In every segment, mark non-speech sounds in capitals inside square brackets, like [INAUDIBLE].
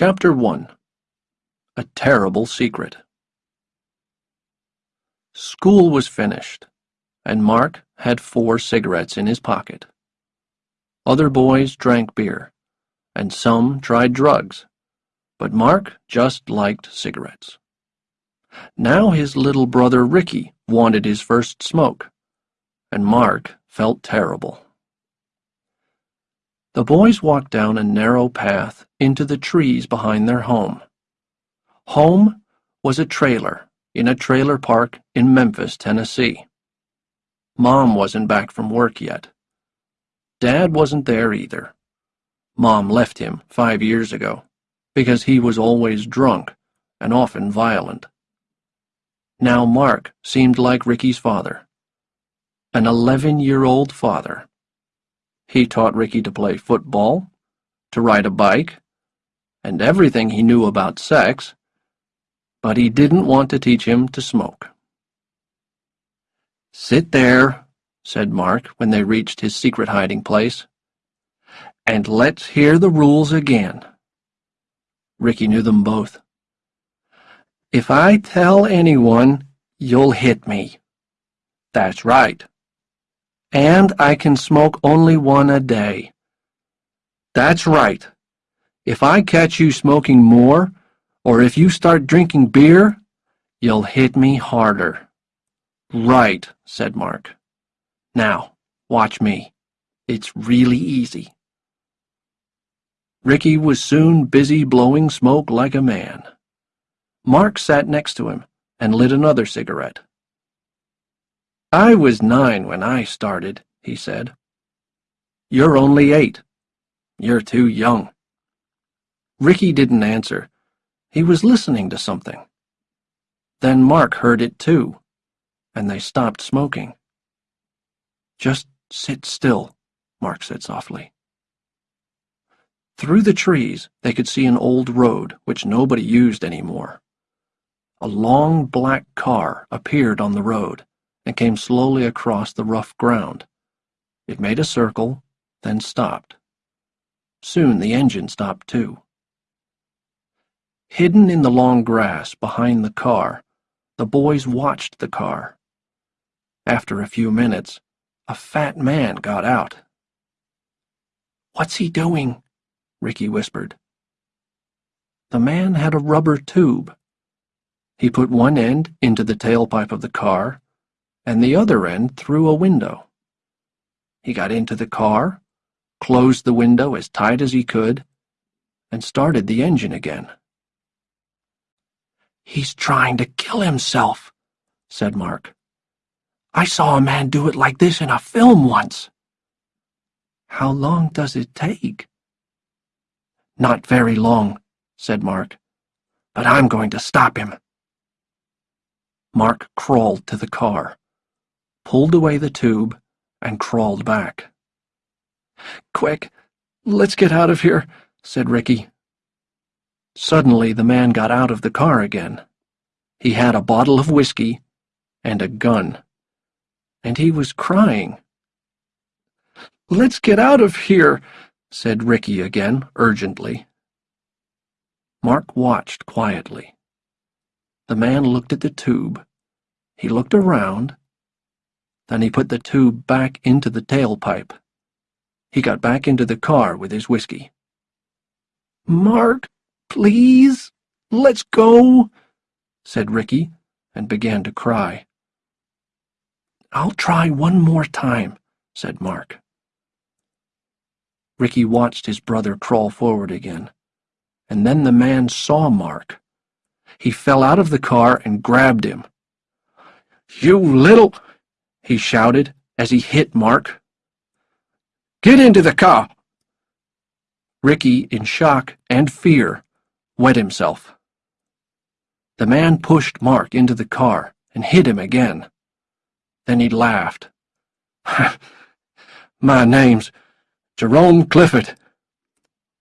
Chapter 1 A Terrible Secret School was finished, and Mark had four cigarettes in his pocket. Other boys drank beer, and some tried drugs, but Mark just liked cigarettes. Now his little brother Ricky wanted his first smoke, and Mark felt terrible. The boys walked down a narrow path into the trees behind their home. Home was a trailer in a trailer park in Memphis, Tennessee. Mom wasn't back from work yet. Dad wasn't there either. Mom left him five years ago because he was always drunk and often violent. Now Mark seemed like Ricky's father, an 11-year-old father. He taught Ricky to play football, to ride a bike, and everything he knew about sex, but he didn't want to teach him to smoke. Sit there, said Mark when they reached his secret hiding place, and let's hear the rules again. Ricky knew them both. If I tell anyone, you'll hit me. That's right, and I can smoke only one a day. That's right. If I catch you smoking more, or if you start drinking beer, you'll hit me harder. Right, said Mark. Now, watch me. It's really easy. Ricky was soon busy blowing smoke like a man. Mark sat next to him and lit another cigarette. I was nine when I started, he said. You're only eight. You're too young. Ricky didn't answer. He was listening to something. Then Mark heard it too, and they stopped smoking. Just sit still, Mark said softly. Through the trees, they could see an old road which nobody used anymore. A long black car appeared on the road and came slowly across the rough ground. It made a circle, then stopped. Soon the engine stopped too. Hidden in the long grass behind the car, the boys watched the car. After a few minutes, a fat man got out. What's he doing? Ricky whispered. The man had a rubber tube. He put one end into the tailpipe of the car and the other end through a window. He got into the car, closed the window as tight as he could, and started the engine again. He's trying to kill himself, said Mark. I saw a man do it like this in a film once. How long does it take? Not very long, said Mark, but I'm going to stop him. Mark crawled to the car pulled away the tube, and crawled back. Quick, let's get out of here, said Ricky. Suddenly the man got out of the car again. He had a bottle of whiskey and a gun. And he was crying. Let's get out of here, said Ricky again, urgently. Mark watched quietly. The man looked at the tube. He looked around then he put the tube back into the tailpipe. He got back into the car with his whiskey. Mark, please, let's go, said Ricky, and began to cry. I'll try one more time, said Mark. Ricky watched his brother crawl forward again, and then the man saw Mark. He fell out of the car and grabbed him. You little he shouted as he hit Mark. Get into the car! Ricky, in shock and fear, wet himself. The man pushed Mark into the car and hit him again. Then he laughed. [LAUGHS] my name's Jerome Clifford.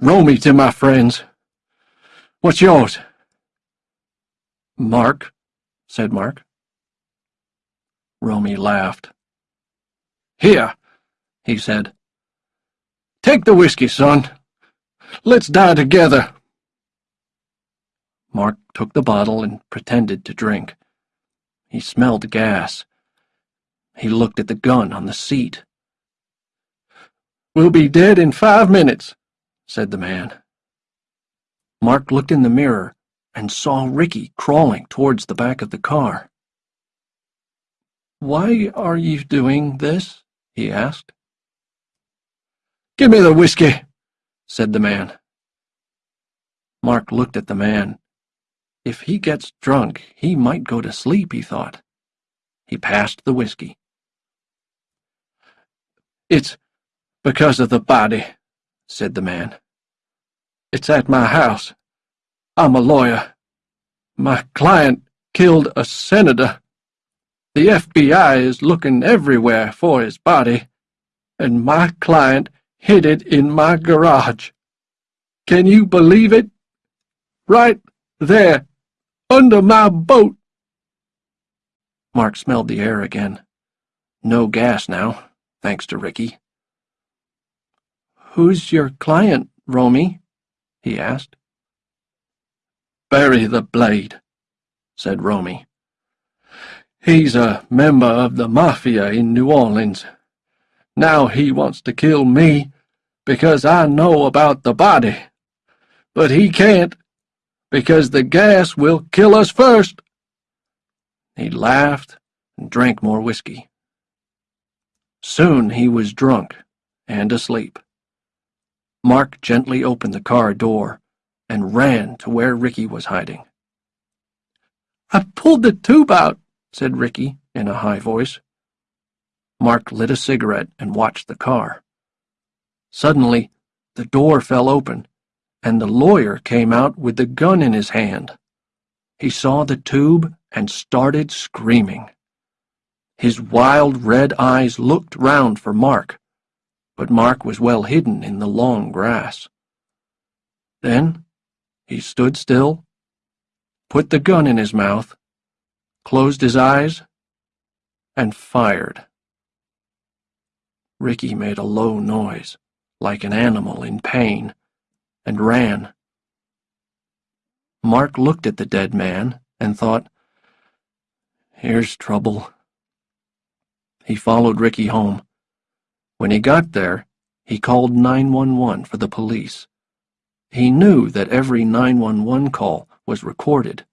Romy to my friends. What's yours? Mark, said Mark. Romy laughed. Here, he said. Take the whiskey, son. Let's die together. Mark took the bottle and pretended to drink. He smelled gas. He looked at the gun on the seat. We'll be dead in five minutes, said the man. Mark looked in the mirror and saw Ricky crawling towards the back of the car. Why are you doing this? he asked. Give me the whiskey, said the man. Mark looked at the man. If he gets drunk, he might go to sleep, he thought. He passed the whiskey. It's because of the body, said the man. It's at my house. I'm a lawyer. My client killed a senator. The FBI is looking everywhere for his body, and my client hid it in my garage. Can you believe it? Right there, under my boat. Mark smelled the air again. No gas now, thanks to Ricky. Who's your client, Romy? he asked. Barry the Blade, said Romy. He's a member of the Mafia in New Orleans. Now he wants to kill me because I know about the body. But he can't, because the gas will kill us first. He laughed and drank more whiskey. Soon he was drunk and asleep. Mark gently opened the car door and ran to where Ricky was hiding. I pulled the tube out, said Ricky in a high voice. Mark lit a cigarette and watched the car. Suddenly, the door fell open, and the lawyer came out with the gun in his hand. He saw the tube and started screaming. His wild red eyes looked round for Mark, but Mark was well hidden in the long grass. Then he stood still, put the gun in his mouth, closed his eyes, and fired. Ricky made a low noise, like an animal in pain, and ran. Mark looked at the dead man and thought, Here's trouble. He followed Ricky home. When he got there, he called 911 for the police. He knew that every 911 call was recorded.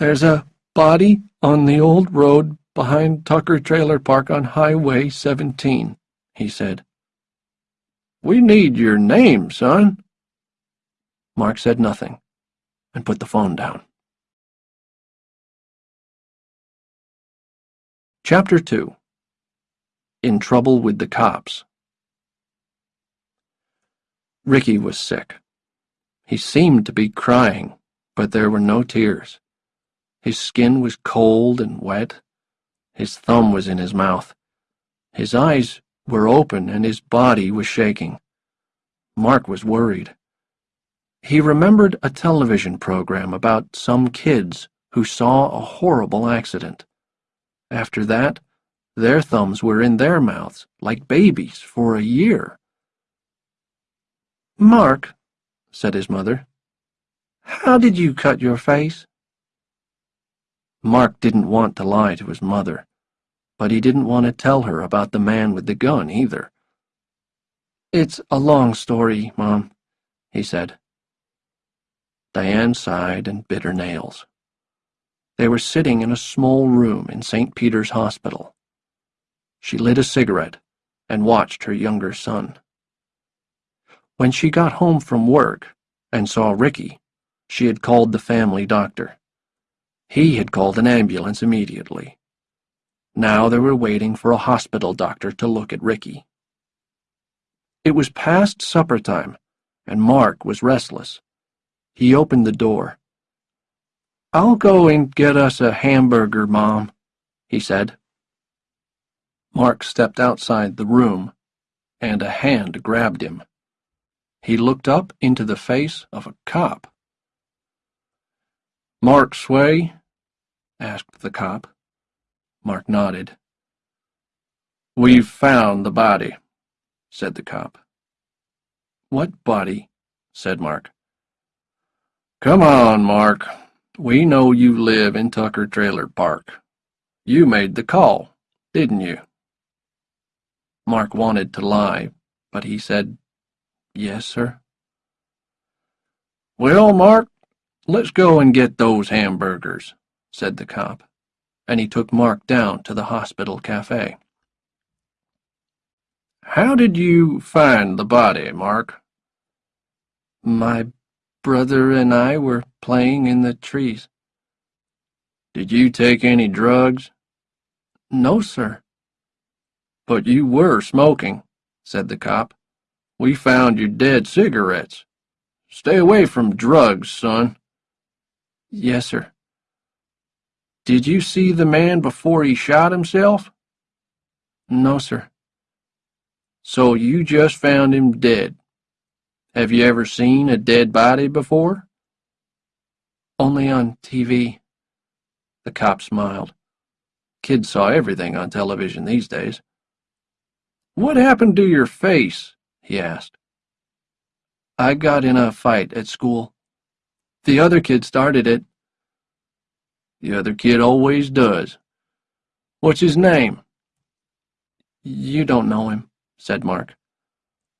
There's a body on the old road behind Tucker Trailer Park on Highway 17, he said. We need your name, son. Mark said nothing and put the phone down. Chapter 2 In Trouble with the Cops Ricky was sick. He seemed to be crying, but there were no tears. His skin was cold and wet. His thumb was in his mouth. His eyes were open and his body was shaking. Mark was worried. He remembered a television program about some kids who saw a horrible accident. After that, their thumbs were in their mouths, like babies, for a year. Mark, said his mother, how did you cut your face? Mark didn't want to lie to his mother, but he didn't want to tell her about the man with the gun either. It's a long story, Mom, he said. Diane sighed and bit her nails. They were sitting in a small room in St. Peter's Hospital. She lit a cigarette and watched her younger son. When she got home from work and saw Ricky, she had called the family doctor. He had called an ambulance immediately. Now they were waiting for a hospital doctor to look at Ricky. It was past supper time, and Mark was restless. He opened the door. I'll go and get us a hamburger, Mom, he said. Mark stepped outside the room, and a hand grabbed him. He looked up into the face of a cop. Mark Sway? Asked the cop. Mark nodded. We've found the body, said the cop. What body? said Mark. Come on, Mark. We know you live in Tucker Trailer Park. You made the call, didn't you? Mark wanted to lie, but he said, Yes, sir. Well, Mark, let's go and get those hamburgers, said the cop, and he took Mark down to the hospital cafe. How did you find the body, Mark? My brother and I were playing in the trees. Did you take any drugs? No, sir. But you were smoking, said the cop. We found your dead cigarettes. Stay away from drugs, son. Yes, sir. Did you see the man before he shot himself? No, sir. So you just found him dead. Have you ever seen a dead body before? Only on TV. The cop smiled. Kids saw everything on television these days. What happened to your face? he asked. I got in a fight at school. The other kid started it. The other kid always does. What's his name? You don't know him, said Mark.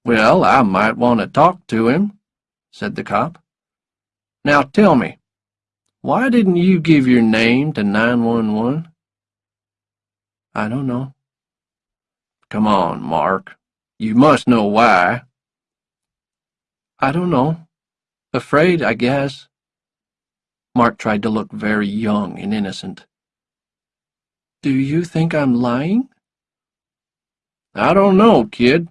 Well, I might want to talk to him, said the cop. Now tell me, why didn't you give your name to 911? I don't know. Come on, Mark. You must know why. I don't know. Afraid, I guess. Mark tried to look very young and innocent. Do you think I'm lying? I don't know, kid.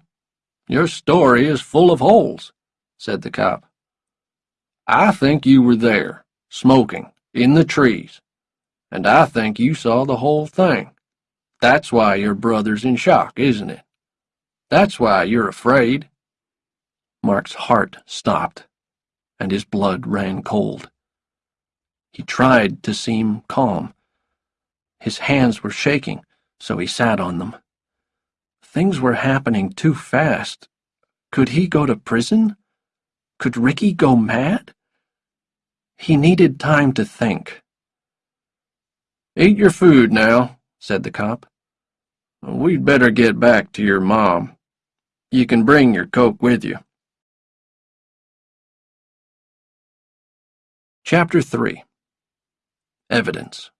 Your story is full of holes, said the cop. I think you were there, smoking, in the trees, and I think you saw the whole thing. That's why your brother's in shock, isn't it? That's why you're afraid. Mark's heart stopped, and his blood ran cold. He tried to seem calm. His hands were shaking, so he sat on them. Things were happening too fast. Could he go to prison? Could Ricky go mad? He needed time to think. Eat your food now, said the cop. We'd better get back to your mom. You can bring your coke with you. Chapter 3 Evidence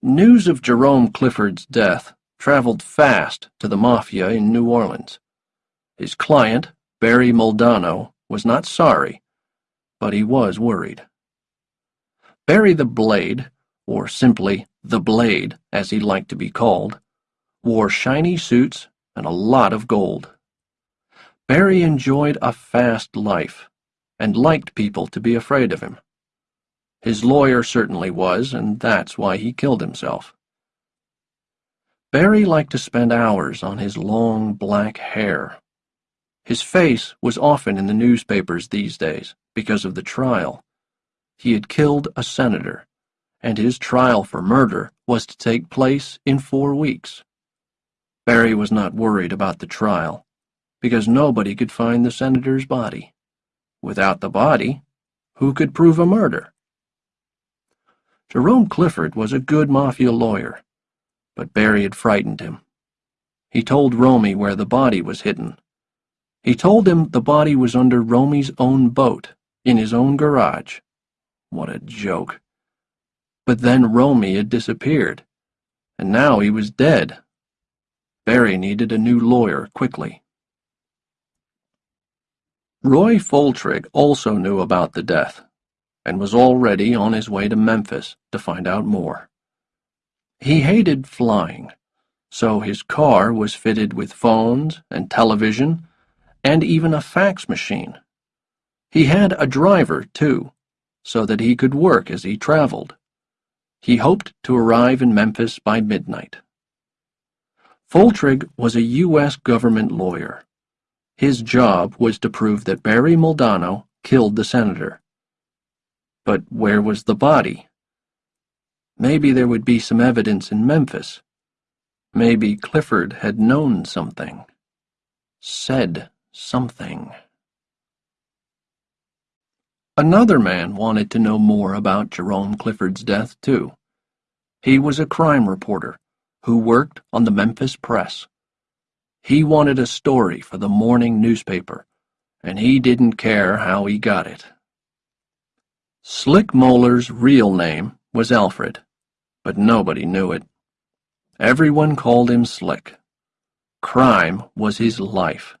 News of Jerome Clifford's death traveled fast to the Mafia in New Orleans. His client, Barry Muldanno, was not sorry, but he was worried. Barry the Blade, or simply the Blade as he liked to be called, wore shiny suits and a lot of gold. Barry enjoyed a fast life and liked people to be afraid of him. His lawyer certainly was, and that's why he killed himself. Barry liked to spend hours on his long black hair. His face was often in the newspapers these days because of the trial. He had killed a senator, and his trial for murder was to take place in four weeks. Barry was not worried about the trial, because nobody could find the senator's body. Without the body, who could prove a murder? Jerome Clifford was a good mafia lawyer but Barry had frightened him. He told Romy where the body was hidden. He told him the body was under Romy's own boat, in his own garage. What a joke. But then Romy had disappeared, and now he was dead. Barry needed a new lawyer quickly. Roy Foltrigg also knew about the death, and was already on his way to Memphis to find out more. He hated flying, so his car was fitted with phones and television and even a fax machine. He had a driver, too, so that he could work as he traveled. He hoped to arrive in Memphis by midnight. Foltrigg was a U.S. government lawyer. His job was to prove that Barry Muldanno killed the senator. But where was the body? Maybe there would be some evidence in Memphis. Maybe Clifford had known something. Said something. Another man wanted to know more about Jerome Clifford's death, too. He was a crime reporter who worked on the Memphis Press. He wanted a story for the morning newspaper, and he didn't care how he got it. Slick Moeller's real name was Alfred, but nobody knew it. Everyone called him Slick. Crime was his life.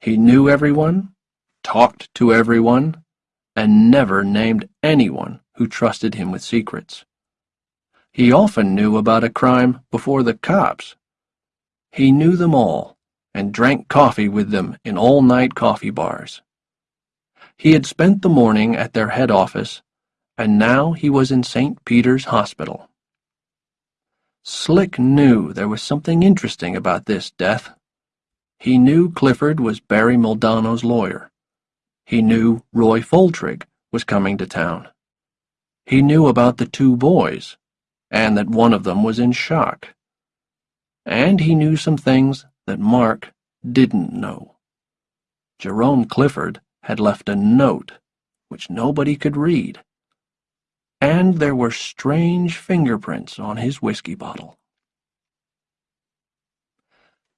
He knew everyone, talked to everyone, and never named anyone who trusted him with secrets. He often knew about a crime before the cops. He knew them all and drank coffee with them in all-night coffee bars. He had spent the morning at their head office, and now he was in St. Peter's Hospital. Slick knew there was something interesting about this death. He knew Clifford was Barry Muldanno's lawyer. He knew Roy Foltrigg was coming to town. He knew about the two boys, and that one of them was in shock. And he knew some things that Mark didn't know. Jerome Clifford had left a note which nobody could read. And there were strange fingerprints on his whiskey bottle.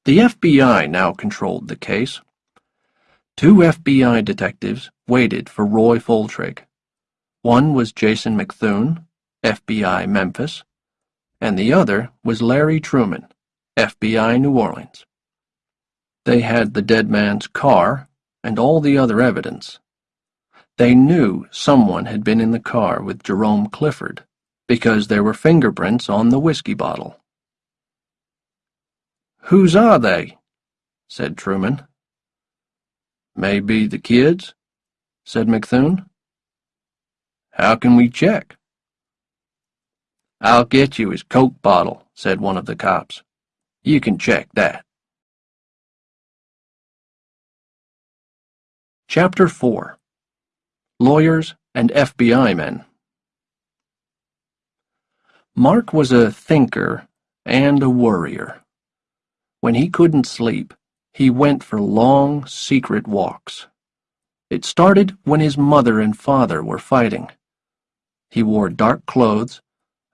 The FBI now controlled the case. Two FBI detectives waited for Roy Foltrigg. One was Jason McThune, FBI Memphis, and the other was Larry Truman, FBI New Orleans. They had the dead man's car and all the other evidence. They knew someone had been in the car with Jerome Clifford because there were fingerprints on the whiskey bottle. Whose are they? said Truman. Maybe the kids, said McThune. How can we check? I'll get you his Coke bottle, said one of the cops. You can check that. Chapter 4 Lawyers and FBI Men Mark was a thinker and a worrier. When he couldn't sleep, he went for long, secret walks. It started when his mother and father were fighting. He wore dark clothes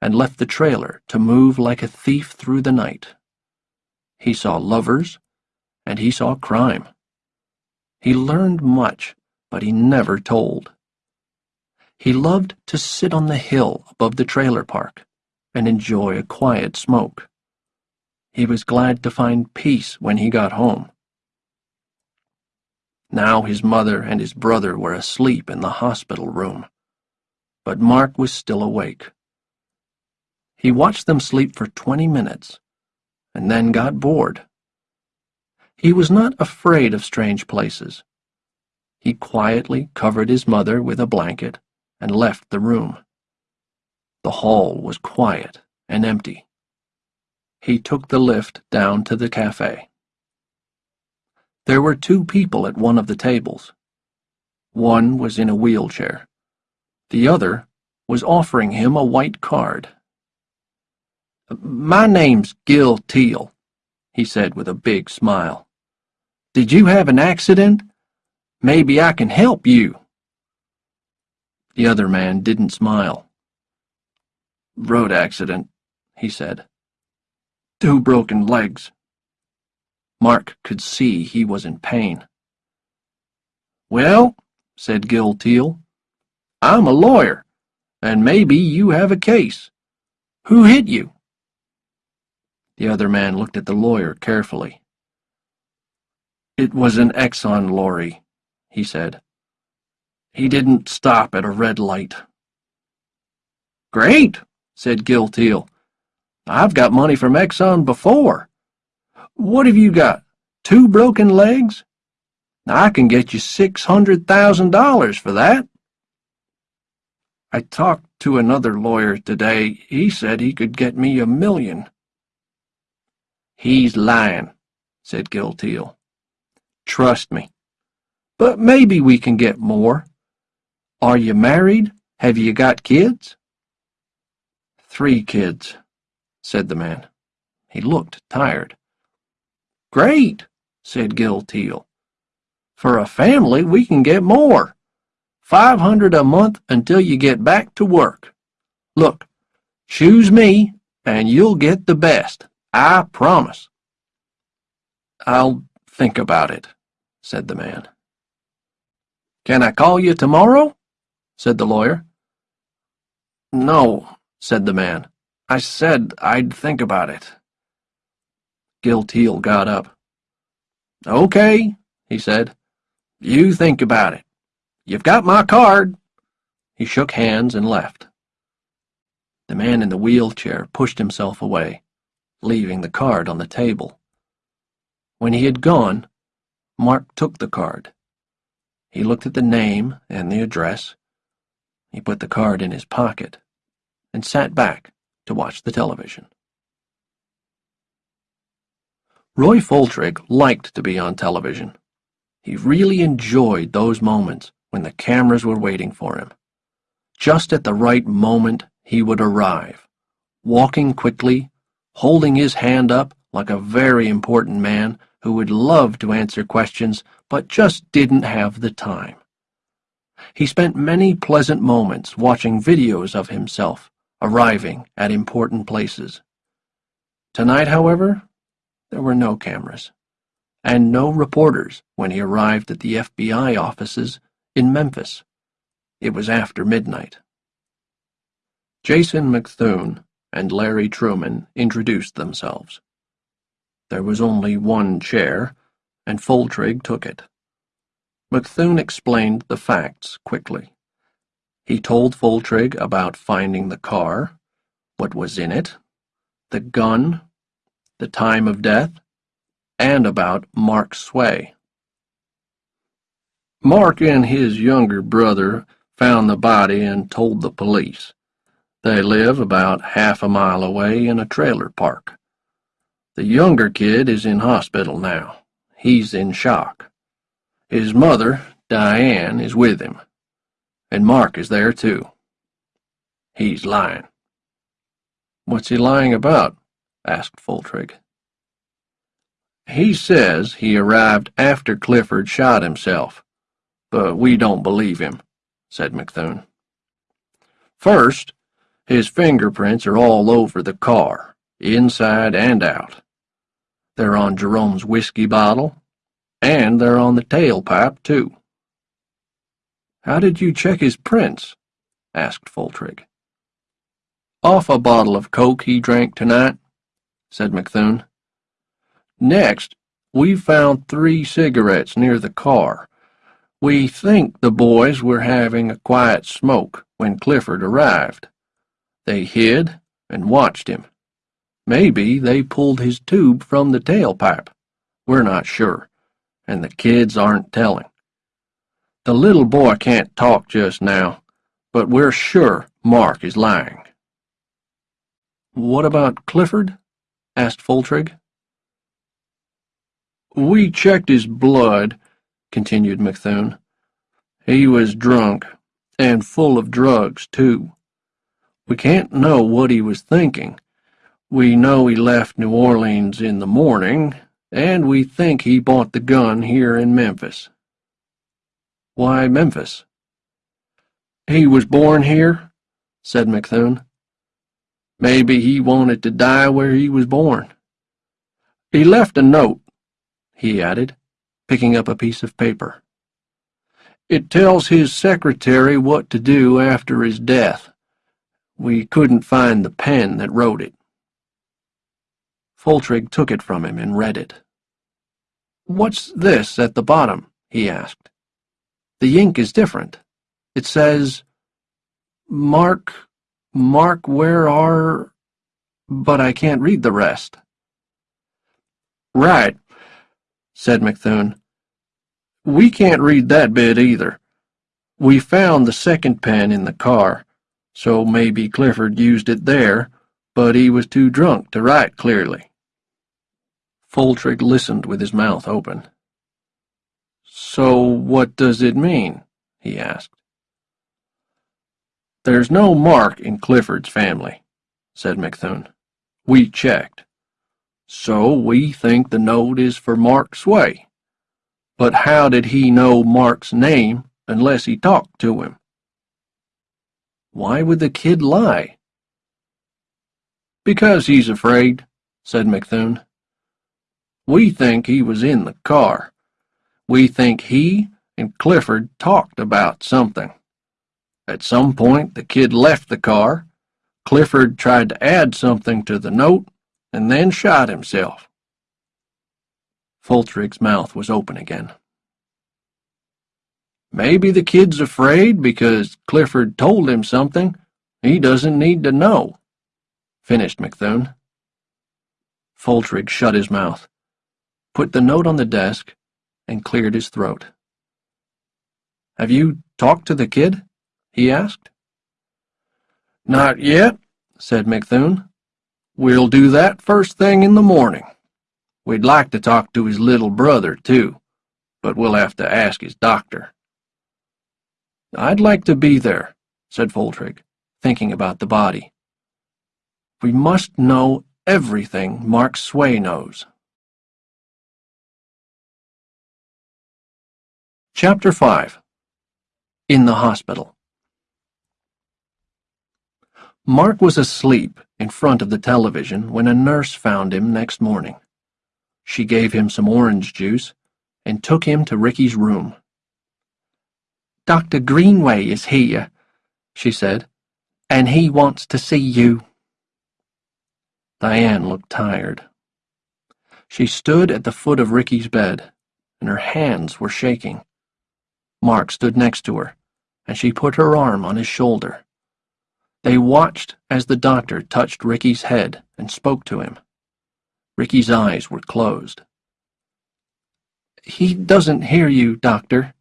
and left the trailer to move like a thief through the night. He saw lovers, and he saw crime. He learned much, but he never told. He loved to sit on the hill above the trailer park and enjoy a quiet smoke. He was glad to find peace when he got home. Now his mother and his brother were asleep in the hospital room, but Mark was still awake. He watched them sleep for twenty minutes, and then got bored. He was not afraid of strange places. He quietly covered his mother with a blanket and left the room. The hall was quiet and empty. He took the lift down to the cafe. There were two people at one of the tables. One was in a wheelchair. The other was offering him a white card. My name's Gil Teal, he said with a big smile. Did you have an accident? Maybe I can help you. The other man didn't smile. Road accident, he said. Two broken legs. Mark could see he was in pain. Well, said Gil Teal, I'm a lawyer, and maybe you have a case. Who hit you? The other man looked at the lawyer carefully. It was an Exxon lorry, he said. He didn't stop at a red light. Great, said Gil Teal. I've got money from Exxon before. What have you got? Two broken legs? I can get you $600,000 for that. I talked to another lawyer today. He said he could get me a million. He's lying, said Gil Teal. Trust me. But maybe we can get more. Are you married? Have you got kids? Three kids, said the man. He looked tired. Great, said Gil Teal. For a family, we can get more. Five hundred a month until you get back to work. Look, choose me, and you'll get the best. I promise. I'll think about it, said the man. Can I call you tomorrow? said the lawyer. No, said the man. I said I'd think about it. Gil Teal got up. Okay, he said. You think about it. You've got my card. He shook hands and left. The man in the wheelchair pushed himself away, leaving the card on the table. When he had gone, Mark took the card. He looked at the name and the address. He put the card in his pocket and sat back to watch the television. Roy Foltrigg liked to be on television. He really enjoyed those moments when the cameras were waiting for him. Just at the right moment, he would arrive, walking quickly, holding his hand up like a very important man who would love to answer questions but just didn't have the time. He spent many pleasant moments watching videos of himself arriving at important places. Tonight, however, there were no cameras, and no reporters when he arrived at the FBI offices in Memphis. It was after midnight. Jason McThune and Larry Truman introduced themselves. There was only one chair, and Foltrigg took it. McThune explained the facts quickly. He told Foltrigg about finding the car, what was in it, the gun, the time of death, and about Mark Sway. Mark and his younger brother found the body and told the police. They live about half a mile away in a trailer park. The younger kid is in hospital now. He's in shock. His mother, Diane, is with him. And Mark is there too. He's lying. What's he lying about? asked Foltrigg. He says he arrived after Clifford shot himself, but we don't believe him, said McThune. First, his fingerprints are all over the car, inside and out. They're on Jerome's whiskey bottle, and they're on the tailpipe, too. How did you check his prints? asked Foltrigg. Off a bottle of Coke he drank tonight, said McThune. Next, we found three cigarettes near the car. We think the boys were having a quiet smoke when Clifford arrived. They hid and watched him. Maybe they pulled his tube from the tailpipe. We're not sure, and the kids aren't telling. The little boy can't talk just now, but we're sure Mark is lying. What about Clifford? asked Foltrigg. We checked his blood, continued McThune. He was drunk, and full of drugs, too. We can't know what he was thinking. We know he left New Orleans in the morning, and we think he bought the gun here in Memphis. Why Memphis? He was born here, said McThune. Maybe he wanted to die where he was born. He left a note he added, picking up a piece of paper. It tells his secretary what to do after his death. We couldn't find the pen that wrote it. Foltrigg took it from him and read it. What's this at the bottom? he asked. The ink is different. It says, Mark, Mark, where are... But I can't read the rest. Right, said McThune. We can't read that bit either. We found the second pen in the car, so maybe Clifford used it there, but he was too drunk to write clearly. Foltrigg listened with his mouth open. So what does it mean? he asked. There's no mark in Clifford's family, said McThune. We checked. So we think the note is for Mark Sway. But how did he know Mark's name unless he talked to him. Why would the kid lie? Because he's afraid, said McThune. We think he was in the car. We think he and Clifford talked about something. At some point, the kid left the car. Clifford tried to add something to the note and then shot himself. Foltrigg's mouth was open again. Maybe the kid's afraid because Clifford told him something he doesn't need to know, finished McThune. Foltrigg shut his mouth, put the note on the desk, and cleared his throat. Have you talked to the kid? he asked. Not yet, said McThune. We'll do that first thing in the morning. We'd like to talk to his little brother, too, but we'll have to ask his doctor. I'd like to be there, said Foltrigg, thinking about the body. We must know everything Mark Sway knows. Chapter 5 In the Hospital Mark was asleep in front of the television when a nurse found him next morning. She gave him some orange juice and took him to Ricky's room. Dr. Greenway is here, she said, and he wants to see you. Diane looked tired. She stood at the foot of Ricky's bed, and her hands were shaking. Mark stood next to her, and she put her arm on his shoulder. They watched as the doctor touched Ricky's head and spoke to him. Ricky's eyes were closed. He doesn't hear you, doctor,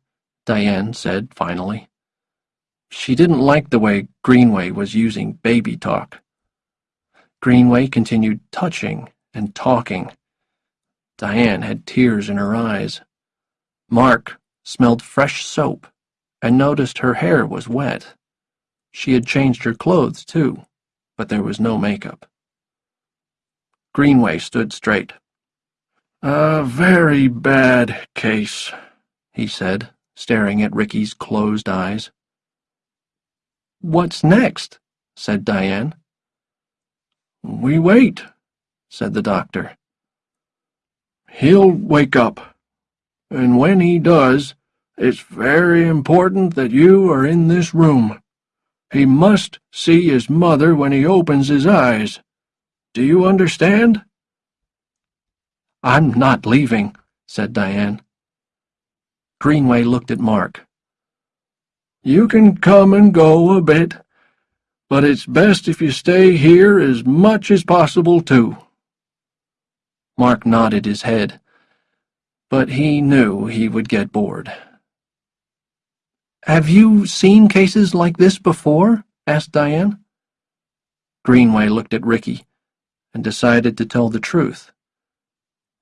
Diane said finally. She didn't like the way Greenway was using baby talk. Greenway continued touching and talking. Diane had tears in her eyes. Mark smelled fresh soap and noticed her hair was wet. She had changed her clothes, too, but there was no makeup. Greenway stood straight. A very bad case, he said, staring at Ricky's closed eyes. What's next? said Diane. We wait, said the doctor. He'll wake up, and when he does, it's very important that you are in this room. He must see his mother when he opens his eyes. Do you understand? I'm not leaving, said Diane. Greenway looked at Mark. You can come and go a bit, but it's best if you stay here as much as possible, too. Mark nodded his head, but he knew he would get bored. Have you seen cases like this before? asked Diane. Greenway looked at Ricky and decided to tell the truth.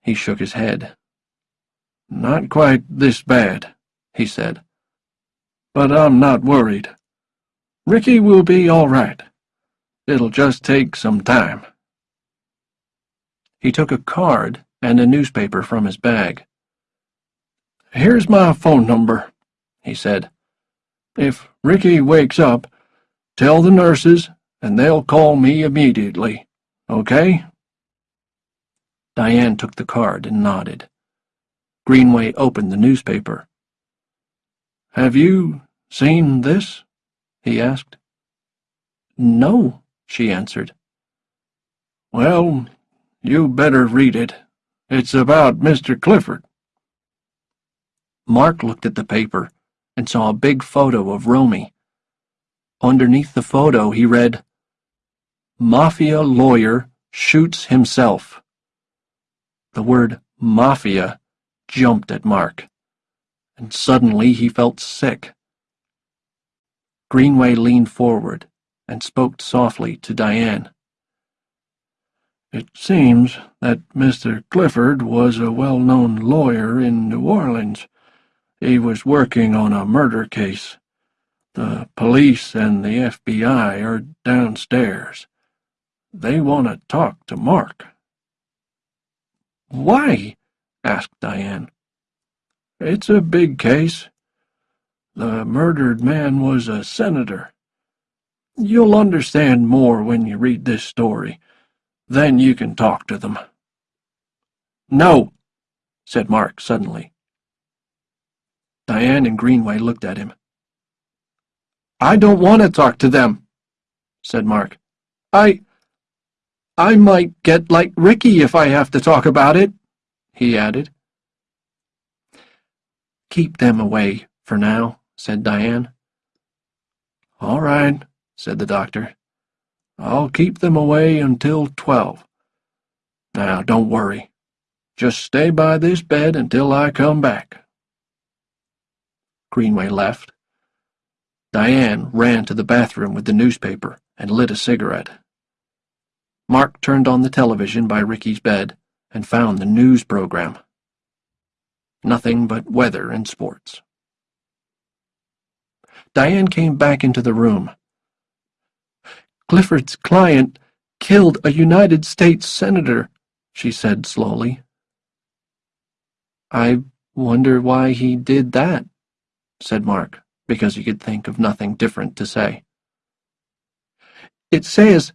He shook his head. Not quite this bad, he said. But I'm not worried. Ricky will be all right. It'll just take some time. He took a card and a newspaper from his bag. Here's my phone number, he said. If Ricky wakes up, tell the nurses and they'll call me immediately, okay? Diane took the card and nodded. Greenway opened the newspaper. Have you seen this? he asked. No, she answered. Well, you better read it. It's about Mr. Clifford. Mark looked at the paper and saw a big photo of Romy. Underneath the photo, he read, Mafia lawyer shoots himself. The word mafia jumped at Mark, and suddenly he felt sick. Greenway leaned forward and spoke softly to Diane. It seems that Mr. Clifford was a well-known lawyer in New Orleans. He was working on a murder case. The police and the FBI are downstairs. They want to talk to Mark. Why? asked Diane. It's a big case. The murdered man was a senator. You'll understand more when you read this story. Then you can talk to them. No, said Mark suddenly. Diane and Greenway looked at him. I don't want to talk to them, said Mark. I... I might get like Ricky if I have to talk about it, he added. Keep them away for now, said Diane. All right, said the doctor. I'll keep them away until twelve. Now, don't worry. Just stay by this bed until I come back. Greenway left. Diane ran to the bathroom with the newspaper and lit a cigarette. Mark turned on the television by Ricky's bed and found the news program. Nothing but weather and sports. Diane came back into the room. Clifford's client killed a United States senator, she said slowly. I wonder why he did that, said Mark because he could think of nothing different to say. It says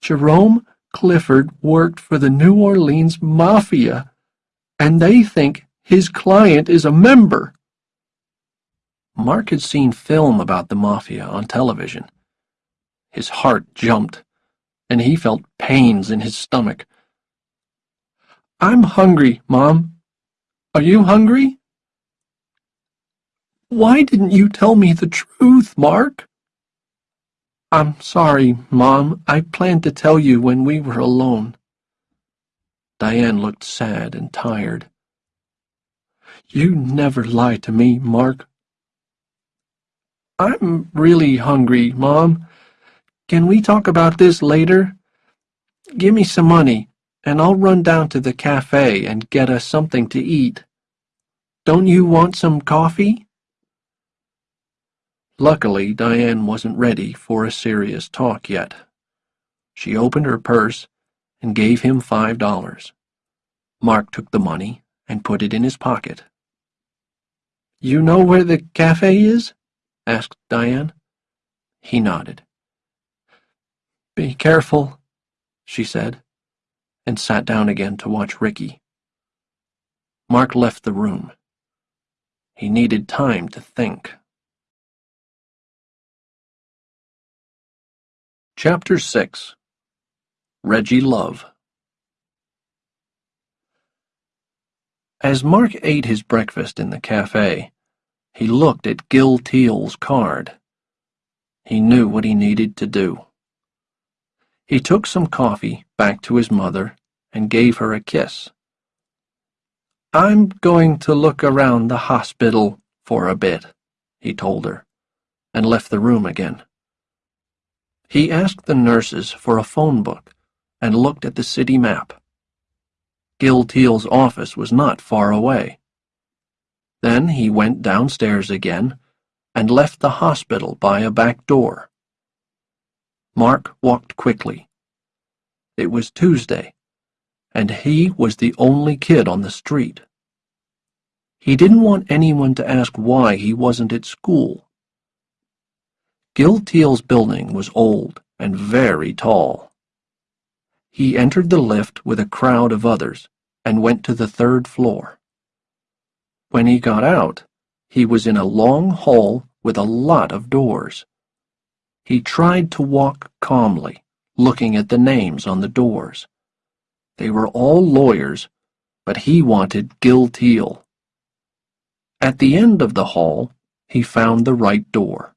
Jerome Clifford worked for the New Orleans Mafia, and they think his client is a member. Mark had seen film about the Mafia on television. His heart jumped, and he felt pains in his stomach. I'm hungry, Mom. Are you hungry? Why didn't you tell me the truth, Mark? I'm sorry, Mom. I planned to tell you when we were alone. Diane looked sad and tired. You never lie to me, Mark. I'm really hungry, Mom. Can we talk about this later? Give me some money, and I'll run down to the cafe and get us something to eat. Don't you want some coffee? Luckily, Diane wasn't ready for a serious talk yet. She opened her purse and gave him five dollars. Mark took the money and put it in his pocket. You know where the cafe is? asked Diane. He nodded. Be careful, she said, and sat down again to watch Ricky. Mark left the room. He needed time to think. Chapter 6 Reggie Love As Mark ate his breakfast in the cafe, he looked at Gil Teal's card. He knew what he needed to do. He took some coffee back to his mother and gave her a kiss. I'm going to look around the hospital for a bit, he told her, and left the room again. He asked the nurses for a phone book and looked at the city map. Gil Teal's office was not far away. Then he went downstairs again and left the hospital by a back door. Mark walked quickly. It was Tuesday, and he was the only kid on the street. He didn't want anyone to ask why he wasn't at school. Gil Teal's building was old and very tall. He entered the lift with a crowd of others and went to the third floor. When he got out, he was in a long hall with a lot of doors. He tried to walk calmly, looking at the names on the doors. They were all lawyers, but he wanted Gil Teal. At the end of the hall, he found the right door.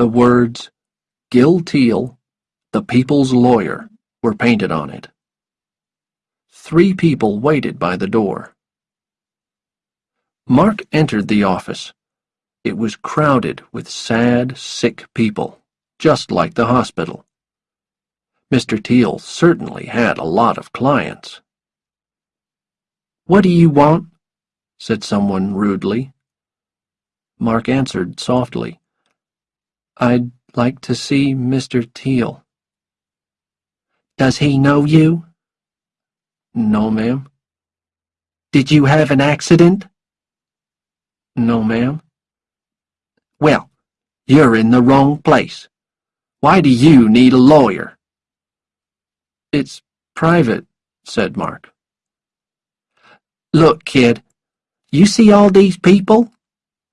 The words, Gil Teal, the people's lawyer, were painted on it. Three people waited by the door. Mark entered the office. It was crowded with sad, sick people, just like the hospital. Mr. Teal certainly had a lot of clients. What do you want? said someone rudely. Mark answered softly. I'd like to see Mr. Teal. Does he know you? No, ma'am. Did you have an accident? No, ma'am. Well, you're in the wrong place. Why do you need a lawyer? It's private, said Mark. Look, kid, you see all these people?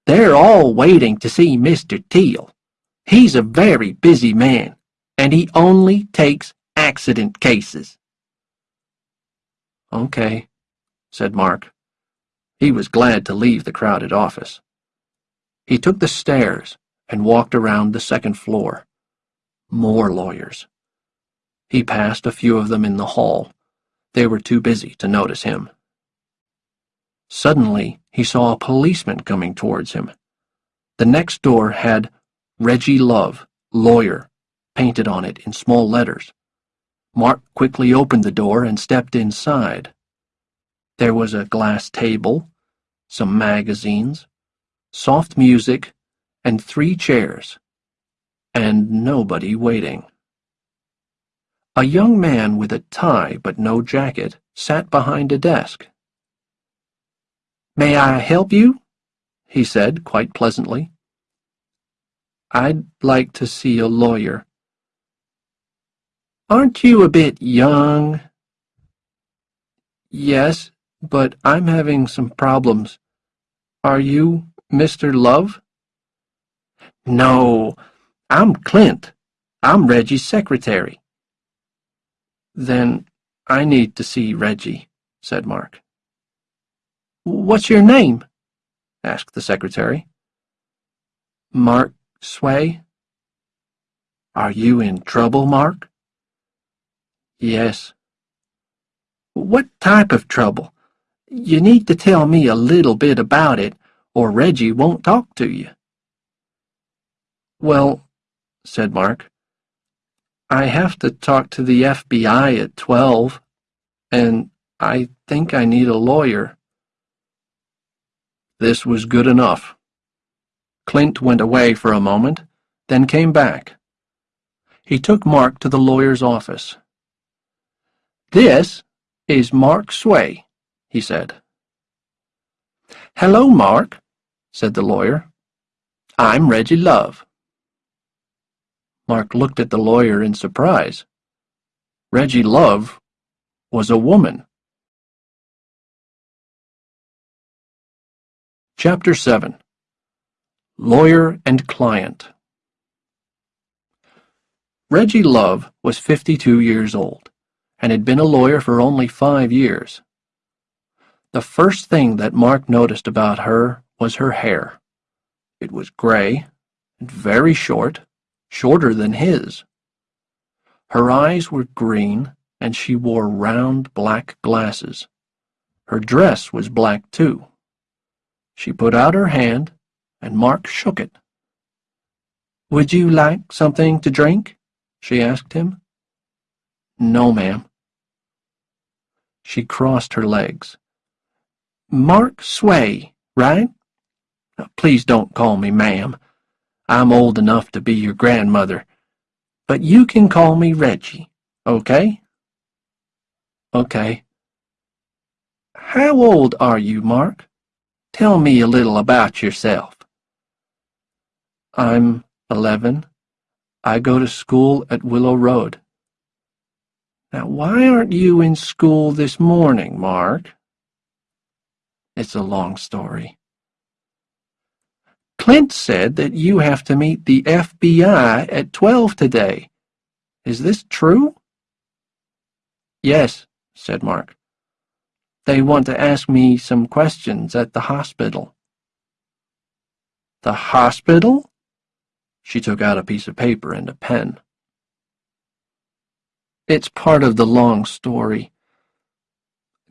They're all waiting to see Mr. Teal. He's a very busy man, and he only takes accident cases. Okay, said Mark. He was glad to leave the crowded office. He took the stairs and walked around the second floor. More lawyers. He passed a few of them in the hall. They were too busy to notice him. Suddenly, he saw a policeman coming towards him. The next door had Reggie Love, lawyer, painted on it in small letters. Mark quickly opened the door and stepped inside. There was a glass table, some magazines, soft music, and three chairs, and nobody waiting. A young man with a tie but no jacket sat behind a desk. May I help you? he said quite pleasantly. I'd like to see a lawyer. Aren't you a bit young? Yes, but I'm having some problems. Are you Mr. Love? No, I'm Clint. I'm Reggie's secretary. Then I need to see Reggie, said Mark. What's your name? asked the secretary. Mark Sway. Are you in trouble, Mark? Yes. What type of trouble? You need to tell me a little bit about it, or Reggie won't talk to you. Well, said Mark, I have to talk to the FBI at twelve, and I think I need a lawyer. This was good enough. Clint went away for a moment, then came back. He took Mark to the lawyer's office. This is Mark Sway, he said. Hello, Mark, said the lawyer. I'm Reggie Love. Mark looked at the lawyer in surprise. Reggie Love was a woman. Chapter 7 Lawyer and Client Reggie Love was 52 years old and had been a lawyer for only five years. The first thing that Mark noticed about her was her hair. It was gray and very short, shorter than his. Her eyes were green and she wore round black glasses. Her dress was black too. She put out her hand and Mark shook it. Would you like something to drink? she asked him. No, ma'am. She crossed her legs. Mark Sway, right? Please don't call me ma'am. I'm old enough to be your grandmother. But you can call me Reggie, okay? Okay. How old are you, Mark? Tell me a little about yourself. I'm eleven. I go to school at Willow Road. Now, why aren't you in school this morning, Mark? It's a long story. Clint said that you have to meet the FBI at 12 today. Is this true? Yes, said Mark. They want to ask me some questions at the hospital. The hospital? She took out a piece of paper and a pen. It's part of the long story.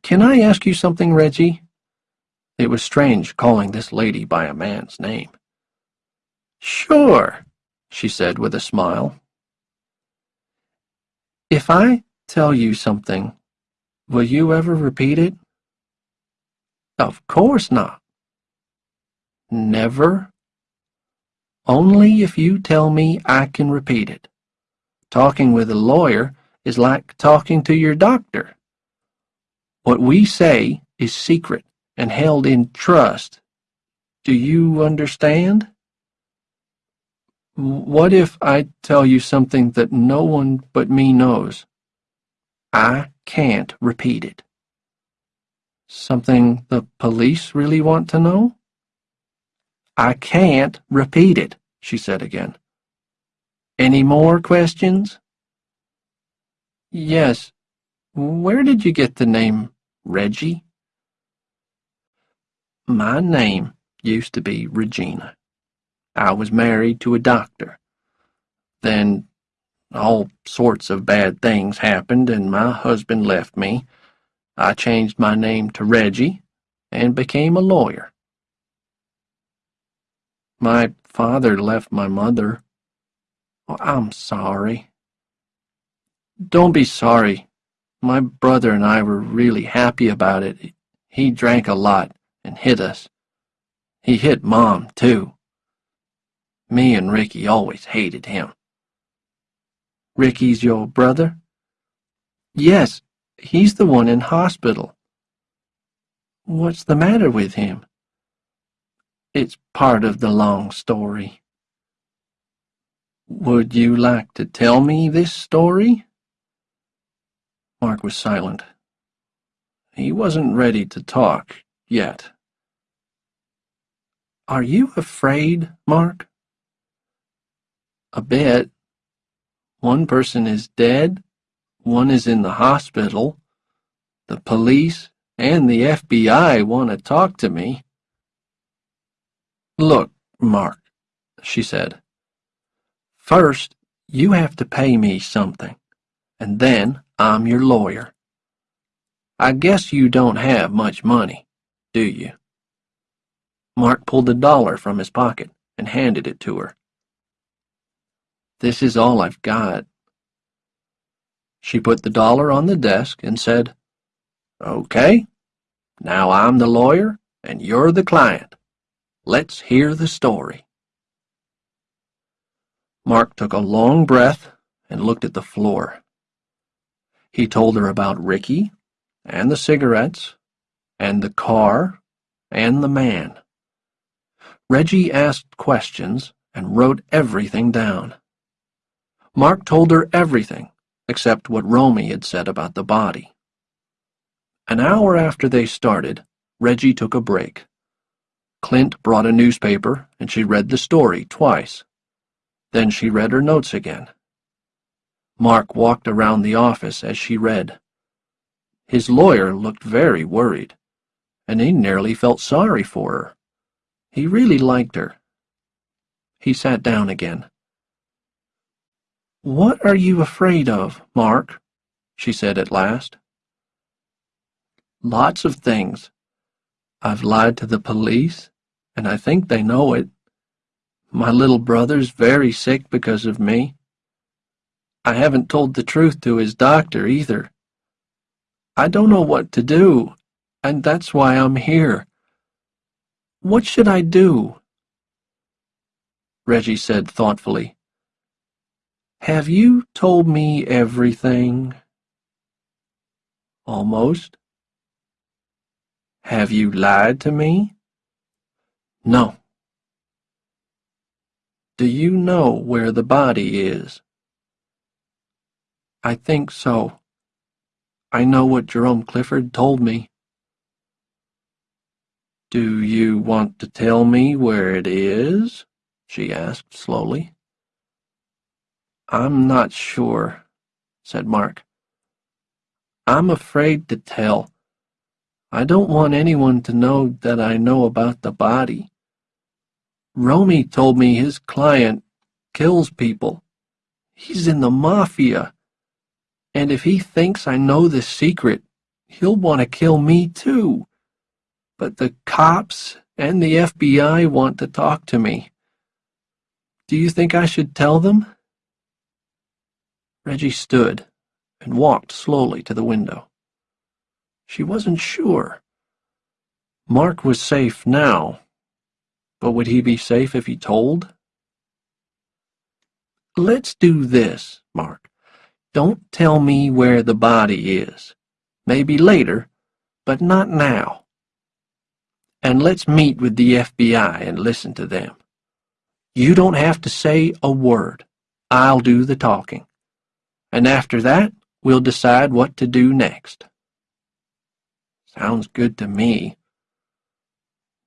Can I ask you something, Reggie? It was strange calling this lady by a man's name. Sure, she said with a smile. If I tell you something, will you ever repeat it? Of course not. Never? Only if you tell me I can repeat it. Talking with a lawyer is like talking to your doctor. What we say is secret and held in trust. Do you understand? What if I tell you something that no one but me knows? I can't repeat it. Something the police really want to know? I can't repeat it, she said again. Any more questions? Yes. Where did you get the name Reggie? My name used to be Regina. I was married to a doctor. Then all sorts of bad things happened and my husband left me. I changed my name to Reggie and became a lawyer. My father left my mother. Oh, I'm sorry. Don't be sorry. My brother and I were really happy about it. He drank a lot and hit us. He hit Mom, too. Me and Ricky always hated him. Ricky's your brother? Yes, he's the one in hospital. What's the matter with him? It's part of the long story. Would you like to tell me this story? Mark was silent. He wasn't ready to talk yet. Are you afraid, Mark? A bit. One person is dead, one is in the hospital. The police and the FBI want to talk to me. Look, Mark, she said. First, you have to pay me something, and then I'm your lawyer. I guess you don't have much money, do you? Mark pulled a dollar from his pocket and handed it to her. This is all I've got. She put the dollar on the desk and said, Okay, now I'm the lawyer and you're the client. Let's hear the story. Mark took a long breath and looked at the floor. He told her about Ricky and the cigarettes and the car and the man. Reggie asked questions and wrote everything down. Mark told her everything except what Romey had said about the body. An hour after they started, Reggie took a break. Clint brought a newspaper and she read the story twice. Then she read her notes again. Mark walked around the office as she read. His lawyer looked very worried, and he nearly felt sorry for her. He really liked her. He sat down again. What are you afraid of, Mark? she said at last. Lots of things. I've lied to the police, and I think they know it. My little brother's very sick because of me. I haven't told the truth to his doctor either. I don't know what to do, and that's why I'm here. What should I do? Reggie said thoughtfully. Have you told me everything? Almost. Have you lied to me? No. Do you know where the body is? I think so. I know what Jerome Clifford told me. Do you want to tell me where it is? she asked slowly. I'm not sure, said Mark. I'm afraid to tell. I don't want anyone to know that I know about the body. Romey told me his client kills people. He's in the mafia. And if he thinks I know the secret, he'll want to kill me too. But the cops and the FBI want to talk to me. Do you think I should tell them? Reggie stood and walked slowly to the window. She wasn't sure. Mark was safe now, but would he be safe if he told? Let's do this, Mark. Don't tell me where the body is. Maybe later, but not now. And let's meet with the FBI and listen to them. You don't have to say a word. I'll do the talking. And after that, we'll decide what to do next. Sounds good to me.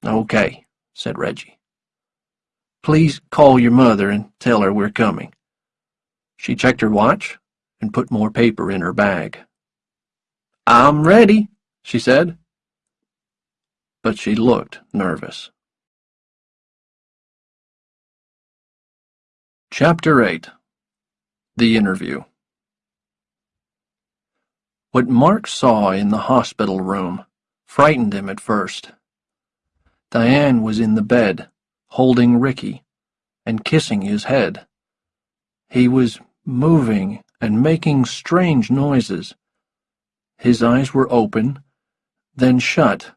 Okay, said Reggie. Please call your mother and tell her we're coming. She checked her watch and put more paper in her bag. I'm ready, she said. But she looked nervous. Chapter 8 The Interview What Mark saw in the hospital room frightened him at first. Diane was in the bed, holding Ricky and kissing his head. He was moving and making strange noises. His eyes were open, then shut.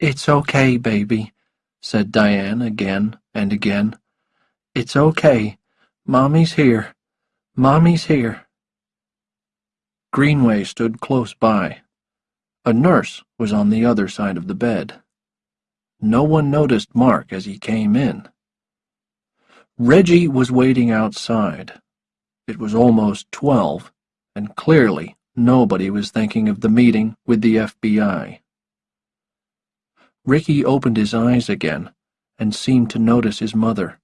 It's okay, baby, said Diane again and again. It's okay. Mommy's here. Mommy's here. Greenway stood close by. A nurse was on the other side of the bed. No one noticed Mark as he came in. Reggie was waiting outside. It was almost twelve, and clearly nobody was thinking of the meeting with the FBI. Ricky opened his eyes again and seemed to notice his mother.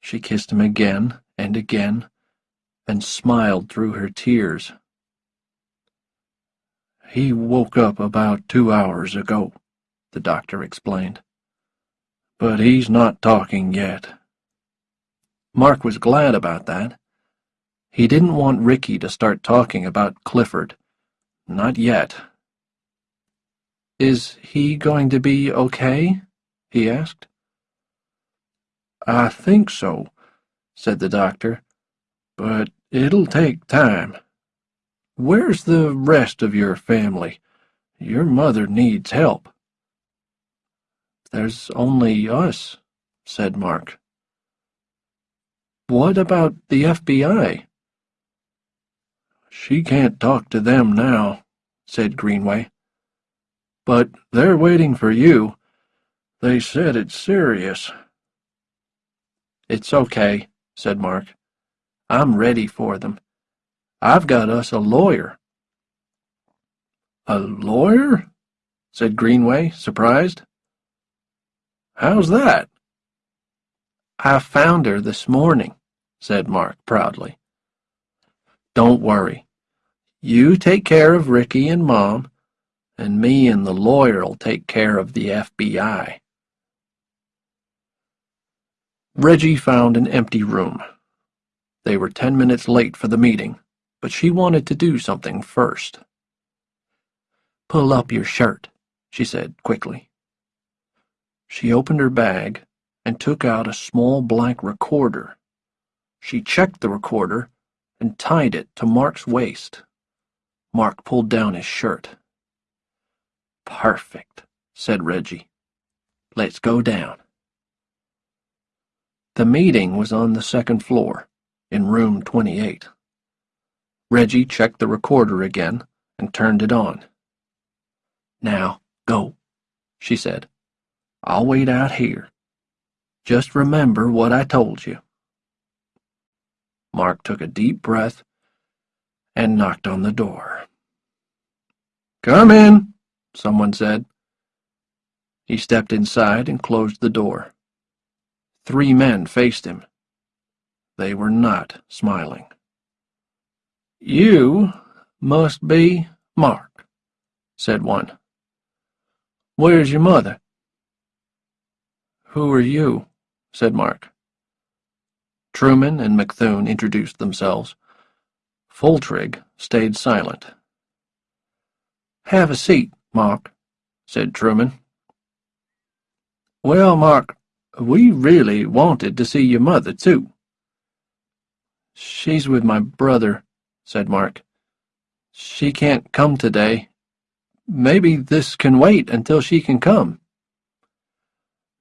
She kissed him again and again, and smiled through her tears. He woke up about two hours ago, the doctor explained. But he's not talking yet. Mark was glad about that. He didn't want Ricky to start talking about Clifford. Not yet. Is he going to be okay? he asked. I think so, said the doctor, but it'll take time. Where's the rest of your family? Your mother needs help. There's only us, said Mark. What about the FBI? She can't talk to them now, said Greenway. But they're waiting for you. They said it's serious. It's okay, said Mark. I'm ready for them. I've got us a lawyer. A lawyer? said Greenway, surprised. How's that? I found her this morning, said Mark proudly. Don't worry. You take care of Ricky and Mom, and me and the lawyer'll take care of the FBI. Reggie found an empty room. They were ten minutes late for the meeting, but she wanted to do something first. Pull up your shirt, she said quickly. She opened her bag and took out a small black recorder. She checked the recorder and tied it to Mark's waist. Mark pulled down his shirt. Perfect, said Reggie. Let's go down. The meeting was on the second floor, in room 28. Reggie checked the recorder again and turned it on. Now, go, she said. I'll wait out here. Just remember what I told you. Mark took a deep breath and knocked on the door. Come in, someone said. He stepped inside and closed the door. Three men faced him. They were not smiling. You must be Mark, said one. Where's your mother? Who are you? said Mark. Truman and McThune introduced themselves. Foltrigg stayed silent. Have a seat, Mark, said Truman. Well, Mark, we really wanted to see your mother, too. She's with my brother, said Mark. She can't come today. Maybe this can wait until she can come.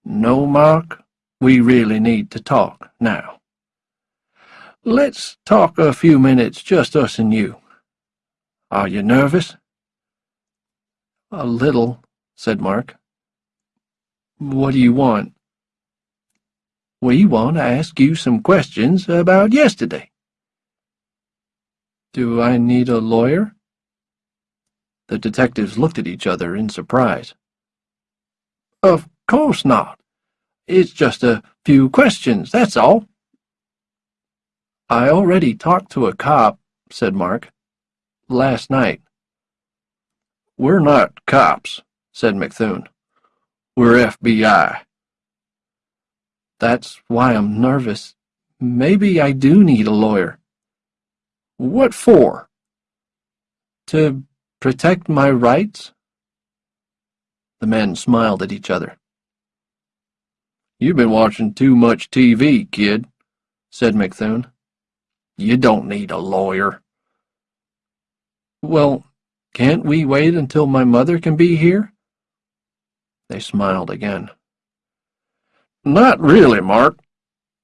No, Mark, we really need to talk now. Let's talk a few minutes, just us and you. Are you nervous? A little, said Mark. What do you want? We want to ask you some questions about yesterday. Do I need a lawyer? The detectives looked at each other in surprise. Of course not. It's just a few questions, that's all. I already talked to a cop, said Mark. Last night. We're not cops, said McThune. We're FBI. That's why I'm nervous. Maybe I do need a lawyer. What for? To protect my rights? The men smiled at each other. You've been watching too much TV, kid, said McThune. You don't need a lawyer. Well, can't we wait until my mother can be here? They smiled again. Not really, Mark.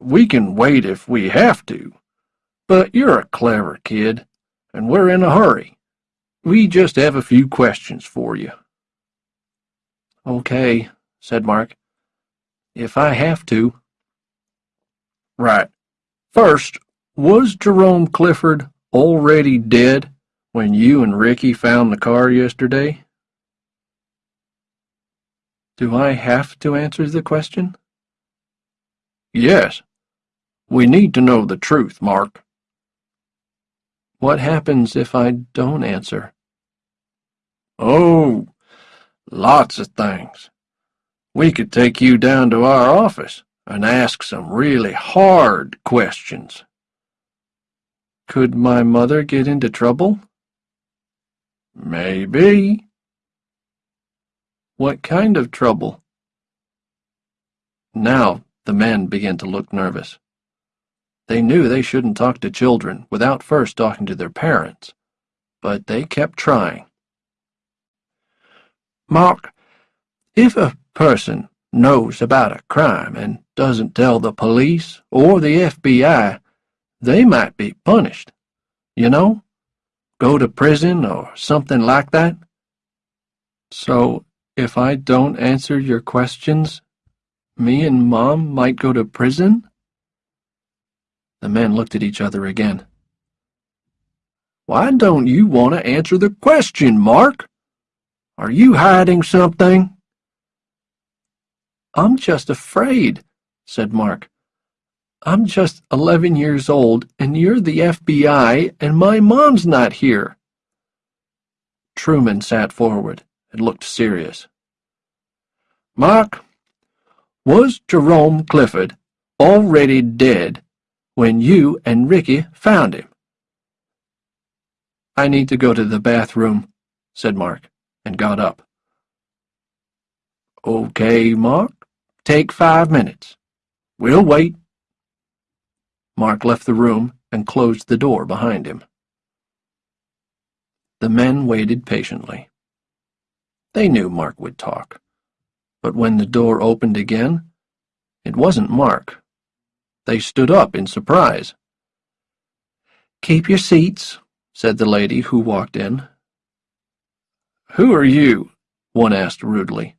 We can wait if we have to. But you're a clever kid, and we're in a hurry. We just have a few questions for you. Okay, said Mark. If I have to. Right. First, was Jerome Clifford already dead when you and Ricky found the car yesterday? Do I have to answer the question? Yes. We need to know the truth, Mark. What happens if I don't answer? Oh, lots of things. We could take you down to our office and ask some really hard questions. Could my mother get into trouble? Maybe. What kind of trouble? Now the men began to look nervous. They knew they shouldn't talk to children without first talking to their parents, but they kept trying. Mark, if a person knows about a crime and doesn't tell the police or the FBI, they might be punished. You know? Go to prison or something like that. So, if I don't answer your questions, me and Mom might go to prison? The men looked at each other again. Why don't you want to answer the question, Mark? Are you hiding something? I'm just afraid, said Mark. I'm just 11 years old, and you're the FBI, and my mom's not here. Truman sat forward and looked serious. Mark, was Jerome Clifford already dead when you and Ricky found him? I need to go to the bathroom, said Mark, and got up. Okay, Mark. Take five minutes. We'll wait. Mark left the room and closed the door behind him. The men waited patiently. They knew Mark would talk. But when the door opened again, it wasn't Mark. They stood up in surprise. Keep your seats, said the lady who walked in. Who are you? one asked rudely.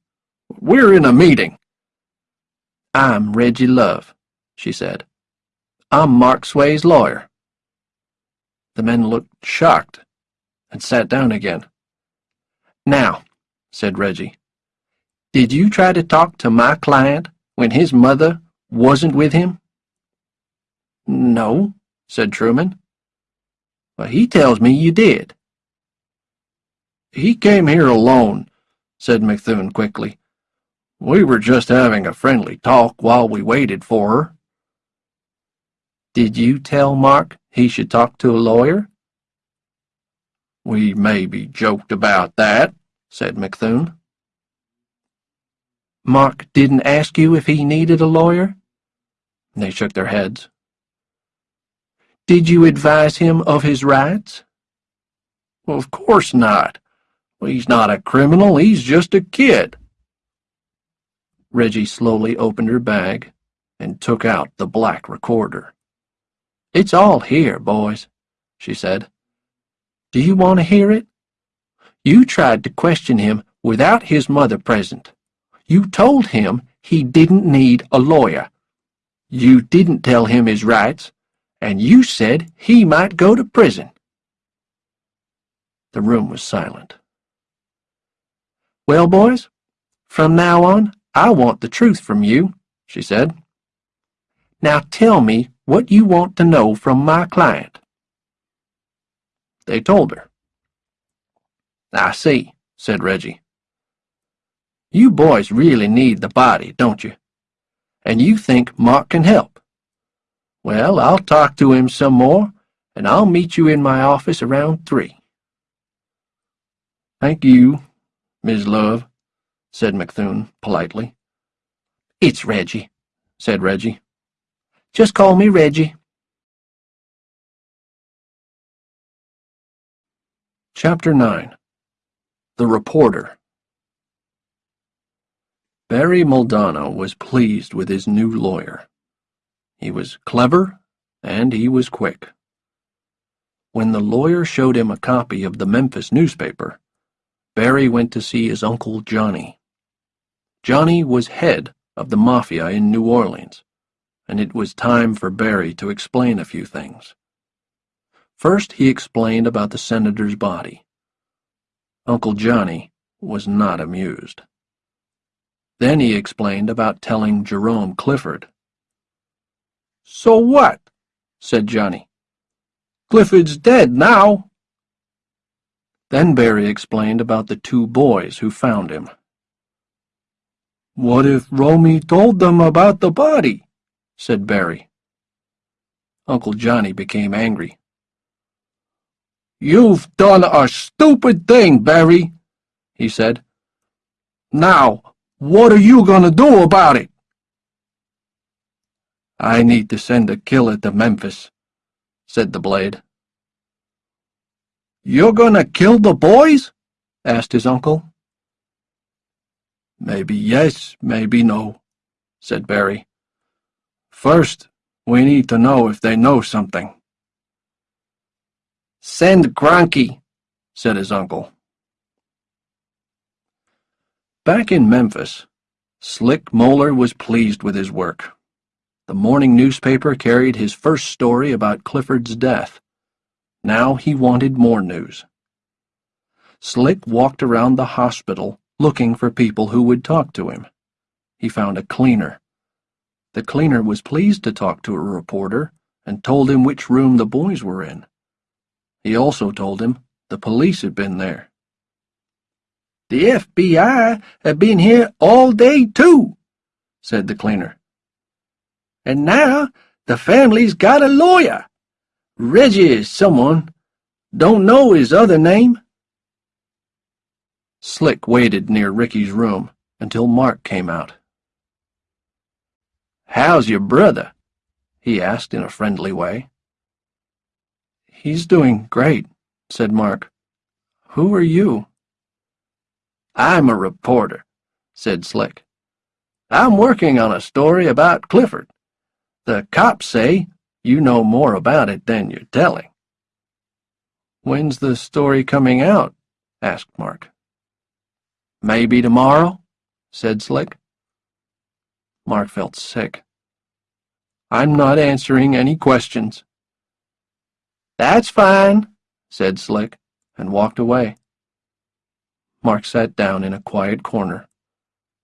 We're in a meeting. I'm Reggie Love, she said. I'm Mark Sway's lawyer. The men looked shocked and sat down again. Now, said Reggie, did you try to talk to my client when his mother wasn't with him? No, said Truman. But he tells me you did. He came here alone, said McThune quickly. We were just having a friendly talk while we waited for her. Did you tell Mark he should talk to a lawyer? We maybe joked about that, said McThune. Mark didn't ask you if he needed a lawyer? They shook their heads. Did you advise him of his rights? Of course not. He's not a criminal, he's just a kid. Reggie slowly opened her bag and took out the black recorder. It's all here, boys, she said. Do you want to hear it? You tried to question him without his mother present. You told him he didn't need a lawyer. You didn't tell him his rights, and you said he might go to prison. The room was silent. Well, boys, from now on, I want the truth from you, she said. Now tell me what you want to know from my client. They told her. I see, said Reggie. You boys really need the body, don't you? And you think Mark can help. Well, I'll talk to him some more, and I'll meet you in my office around three. Thank you, Miss Love, said McThune politely. It's Reggie, said Reggie. Just call me Reggie. Chapter 9 The Reporter Barry Muldanno was pleased with his new lawyer. He was clever, and he was quick. When the lawyer showed him a copy of the Memphis newspaper, Barry went to see his uncle Johnny. Johnny was head of the Mafia in New Orleans, and it was time for Barry to explain a few things. First, he explained about the senator's body. Uncle Johnny was not amused. Then he explained about telling Jerome Clifford. So what? said Johnny. Clifford's dead now. Then Barry explained about the two boys who found him. What if Romey told them about the body? said Barry. Uncle Johnny became angry. You've done a stupid thing, Barry, he said. Now, what are you going to do about it? I need to send a killer to Memphis, said the blade. You're to kill the boys? asked his uncle. Maybe yes, maybe no, said Barry. First, we need to know if they know something. Send Gronky, said his uncle. Back in Memphis, Slick Moeller was pleased with his work. The morning newspaper carried his first story about Clifford's death. Now he wanted more news. Slick walked around the hospital looking for people who would talk to him. He found a cleaner. The cleaner was pleased to talk to a reporter and told him which room the boys were in. He also told him the police had been there. The FBI have been here all day, too, said the cleaner. And now the family's got a lawyer. Reggie is someone. Don't know his other name. Slick waited near Ricky's room until Mark came out. How's your brother? he asked in a friendly way. He's doing great, said Mark. Who are you? I'm a reporter, said Slick. I'm working on a story about Clifford. The cops say you know more about it than you're telling. When's the story coming out? asked Mark. Maybe tomorrow, said Slick. Mark felt sick. I'm not answering any questions. That's fine, said Slick, and walked away. Mark sat down in a quiet corner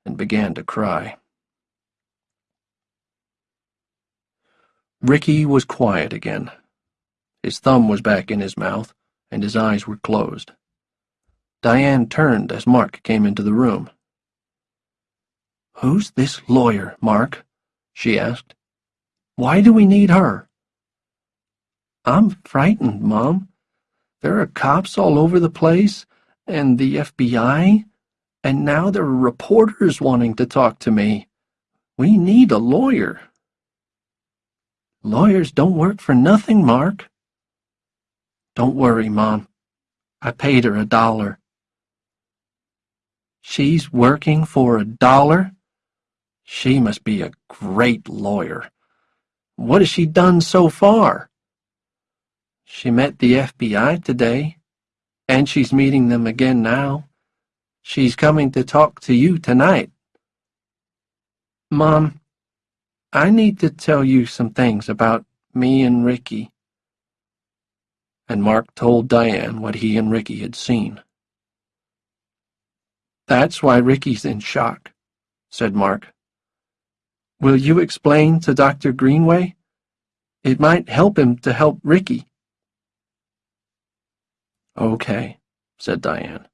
and began to cry. Ricky was quiet again. His thumb was back in his mouth, and his eyes were closed. Diane turned as Mark came into the room. Who's this lawyer, Mark? she asked. Why do we need her? I'm frightened, Mom. There are cops all over the place, and the FBI, and now there are reporters wanting to talk to me. We need a lawyer. Lawyers don't work for nothing, Mark. Don't worry, Mom. I paid her a dollar. She's working for a dollar? She must be a great lawyer. What has she done so far? She met the FBI today, and she's meeting them again now. She's coming to talk to you tonight. Mom, I need to tell you some things about me and Ricky. And Mark told Diane what he and Ricky had seen. That's why Ricky's in shock, said Mark. Will you explain to Dr. Greenway? It might help him to help Ricky. Okay, said Diane.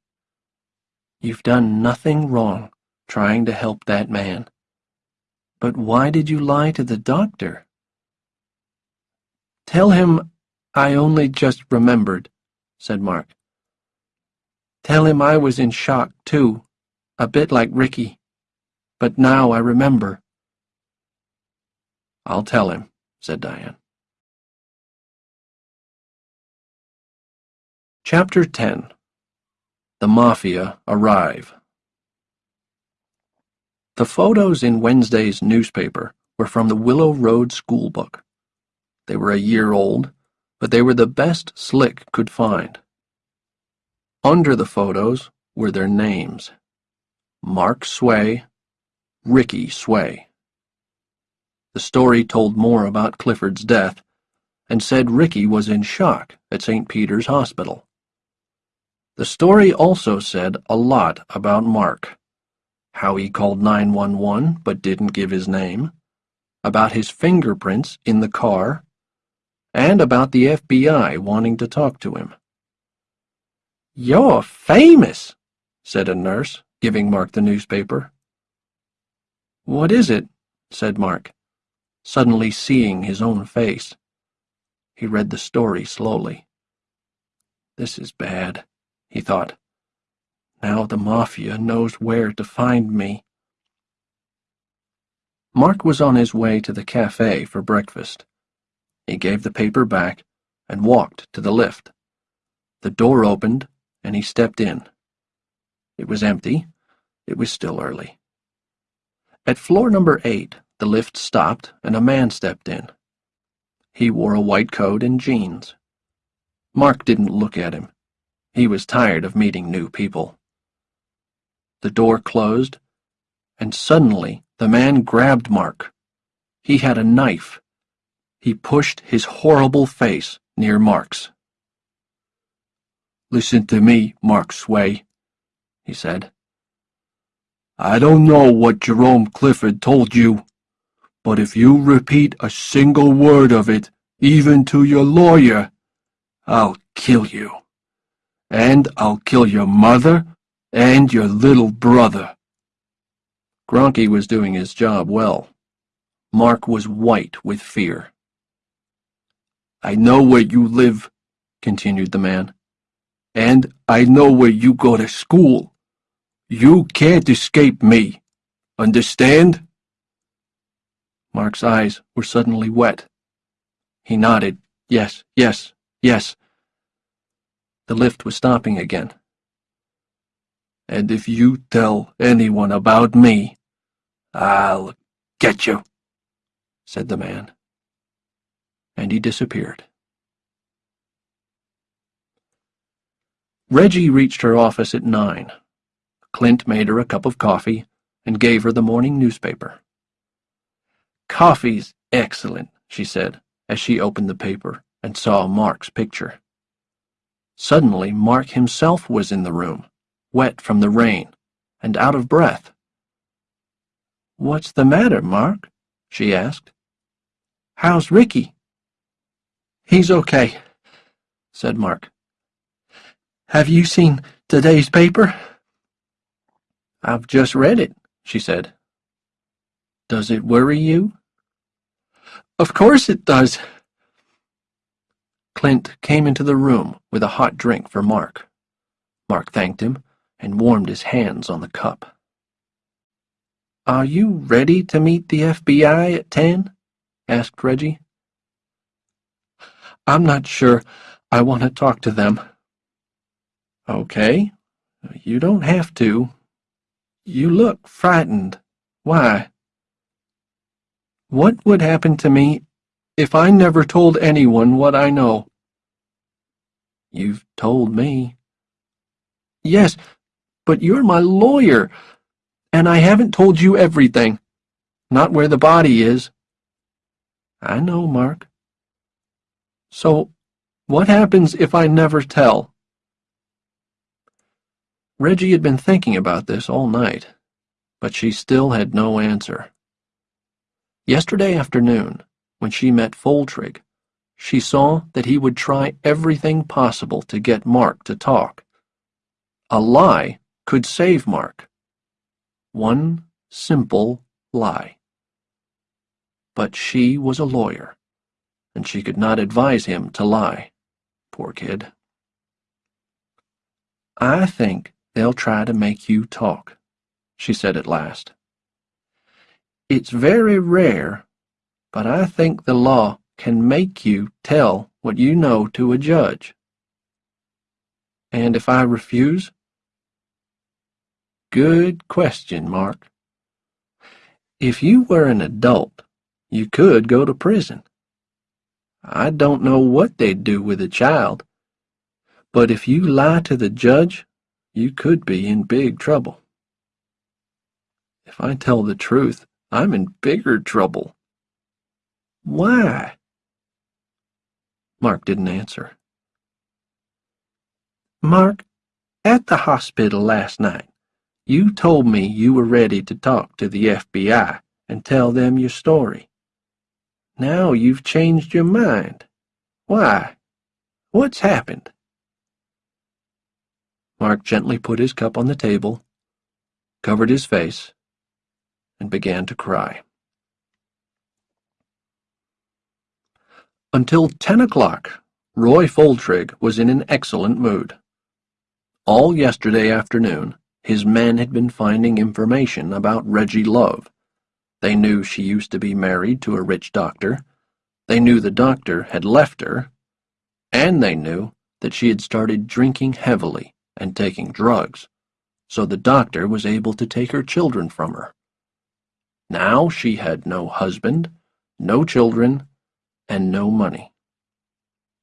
You've done nothing wrong trying to help that man. But why did you lie to the doctor? Tell him I only just remembered, said Mark. Tell him I was in shock, too, a bit like Ricky. But now I remember. I'll tell him, said Diane. Chapter 10 The Mafia Arrive The photos in Wednesday's newspaper were from the Willow Road school book. They were a year old, but they were the best Slick could find. Under the photos were their names Mark Sway, Ricky Sway. The story told more about Clifford's death and said Ricky was in shock at St. Peter's Hospital. The story also said a lot about Mark, how he called 911 but didn't give his name, about his fingerprints in the car, and about the FBI wanting to talk to him. You're famous, said a nurse, giving Mark the newspaper. What is it? said Mark, suddenly seeing his own face. He read the story slowly. This is bad he thought. Now the Mafia knows where to find me. Mark was on his way to the cafe for breakfast. He gave the paper back and walked to the lift. The door opened, and he stepped in. It was empty. It was still early. At floor number eight, the lift stopped, and a man stepped in. He wore a white coat and jeans. Mark didn't look at him. He was tired of meeting new people. The door closed, and suddenly the man grabbed Mark. He had a knife. He pushed his horrible face near Mark's. Listen to me, Mark Sway, he said. I don't know what Jerome Clifford told you, but if you repeat a single word of it, even to your lawyer, I'll kill you and I'll kill your mother and your little brother. Gronke was doing his job well. Mark was white with fear. I know where you live, continued the man, and I know where you go to school. You can't escape me. Understand? Mark's eyes were suddenly wet. He nodded. Yes, yes, yes. The lift was stopping again. And if you tell anyone about me, I'll get you, said the man. And he disappeared. Reggie reached her office at nine. Clint made her a cup of coffee and gave her the morning newspaper. Coffee's excellent, she said, as she opened the paper and saw Mark's picture. Suddenly Mark himself was in the room, wet from the rain, and out of breath. What's the matter, Mark? she asked. How's Ricky? He's okay, said Mark. Have you seen today's paper? I've just read it, she said. Does it worry you? Of course it does, Clint came into the room with a hot drink for Mark. Mark thanked him and warmed his hands on the cup. Are you ready to meet the FBI at ten? asked Reggie. I'm not sure I want to talk to them. Okay, you don't have to. You look frightened. Why? What would happen to me if I never told anyone what I know. You've told me. Yes, but you're my lawyer, and I haven't told you everything. Not where the body is, I know, Mark. So, what happens if I never tell? Reggie had been thinking about this all night, but she still had no answer. Yesterday afternoon, when she met Foltrigg, she saw that he would try everything possible to get Mark to talk. A lie could save Mark. One simple lie. But she was a lawyer, and she could not advise him to lie. Poor kid. I think they'll try to make you talk, she said at last. It's very rare, but I think the law can make you tell what you know to a judge. And if I refuse? Good question, Mark. If you were an adult, you could go to prison. I don't know what they'd do with a child, but if you lie to the judge, you could be in big trouble. If I tell the truth, I'm in bigger trouble. Why? Mark didn't answer. Mark, at the hospital last night, you told me you were ready to talk to the FBI and tell them your story. Now you've changed your mind. Why? What's happened? Mark gently put his cup on the table, covered his face, and began to cry. Until ten o'clock, Roy Foltrigg was in an excellent mood. All yesterday afternoon, his men had been finding information about Reggie Love. They knew she used to be married to a rich doctor. They knew the doctor had left her. And they knew that she had started drinking heavily and taking drugs, so the doctor was able to take her children from her. Now she had no husband, no children, and no money.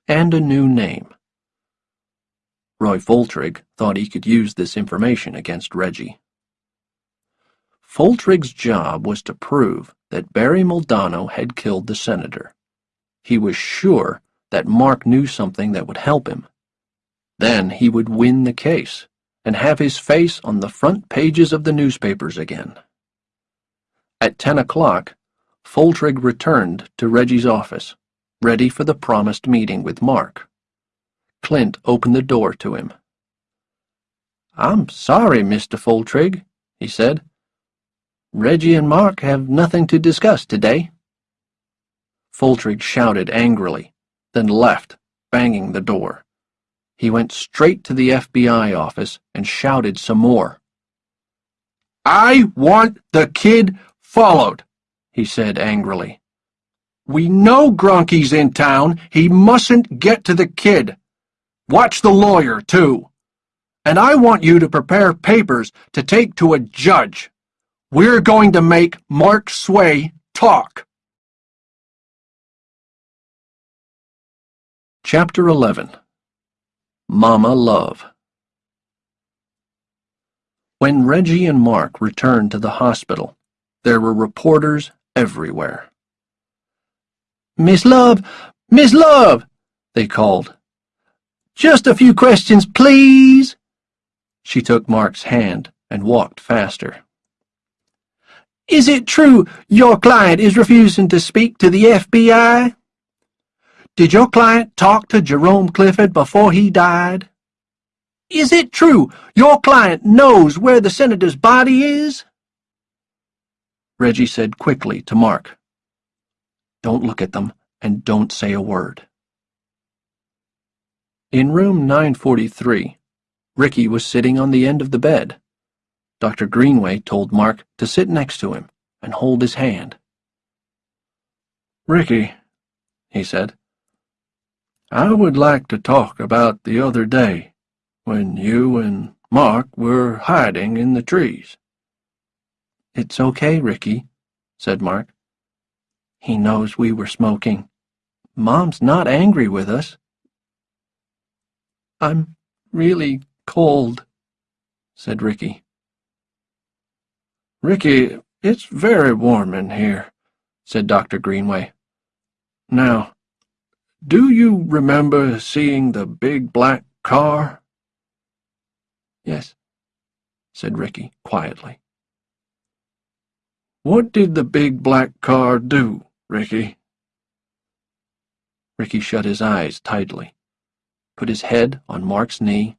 And a new name. Roy Foltrigg thought he could use this information against Reggie. Foltrigg's job was to prove that Barry Muldanno had killed the senator. He was sure that Mark knew something that would help him. Then he would win the case and have his face on the front pages of the newspapers again. At ten o'clock, Foltrigg returned to Reggie's office, ready for the promised meeting with Mark. Clint opened the door to him. I'm sorry, Mr. Foltrigg, he said. Reggie and Mark have nothing to discuss today. Foltrigg shouted angrily, then left, banging the door. He went straight to the FBI office and shouted some more. I want the kid followed, he said angrily. We know Gronke's in town. He mustn't get to the kid. Watch the lawyer, too. And I want you to prepare papers to take to a judge. We're going to make Mark Sway talk. Chapter 11 Mama Love When Reggie and Mark returned to the hospital, there were reporters everywhere. Miss Love! Miss Love! they called. Just a few questions, please. She took Mark's hand and walked faster. Is it true your client is refusing to speak to the FBI? Did your client talk to Jerome Clifford before he died? Is it true your client knows where the senator's body is? Reggie said quickly to Mark. Don't look at them and don't say a word. In room 943, Ricky was sitting on the end of the bed. Dr. Greenway told Mark to sit next to him and hold his hand. Ricky, he said, I would like to talk about the other day when you and Mark were hiding in the trees. It's okay, Ricky, said Mark. He knows we were smoking. Mom's not angry with us. I'm really cold, said Ricky. Ricky, it's very warm in here, said Dr. Greenway. Now, do you remember seeing the big black car? Yes, said Ricky quietly. What did the big black car do, Ricky? Ricky shut his eyes tightly, put his head on Mark's knee,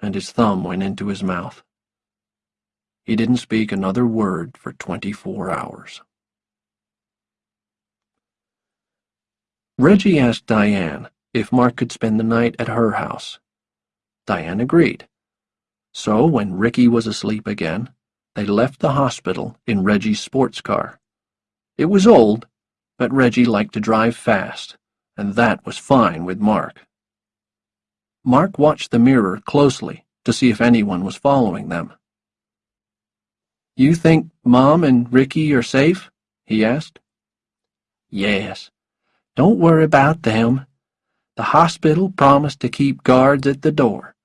and his thumb went into his mouth. He didn't speak another word for twenty-four hours. Reggie asked Diane if Mark could spend the night at her house. Diane agreed. So when Ricky was asleep again, they left the hospital in Reggie's sports car. It was old, but Reggie liked to drive fast, and that was fine with Mark. Mark watched the mirror closely to see if anyone was following them. You think Mom and Ricky are safe? he asked. Yes. Don't worry about them. The hospital promised to keep guards at the door.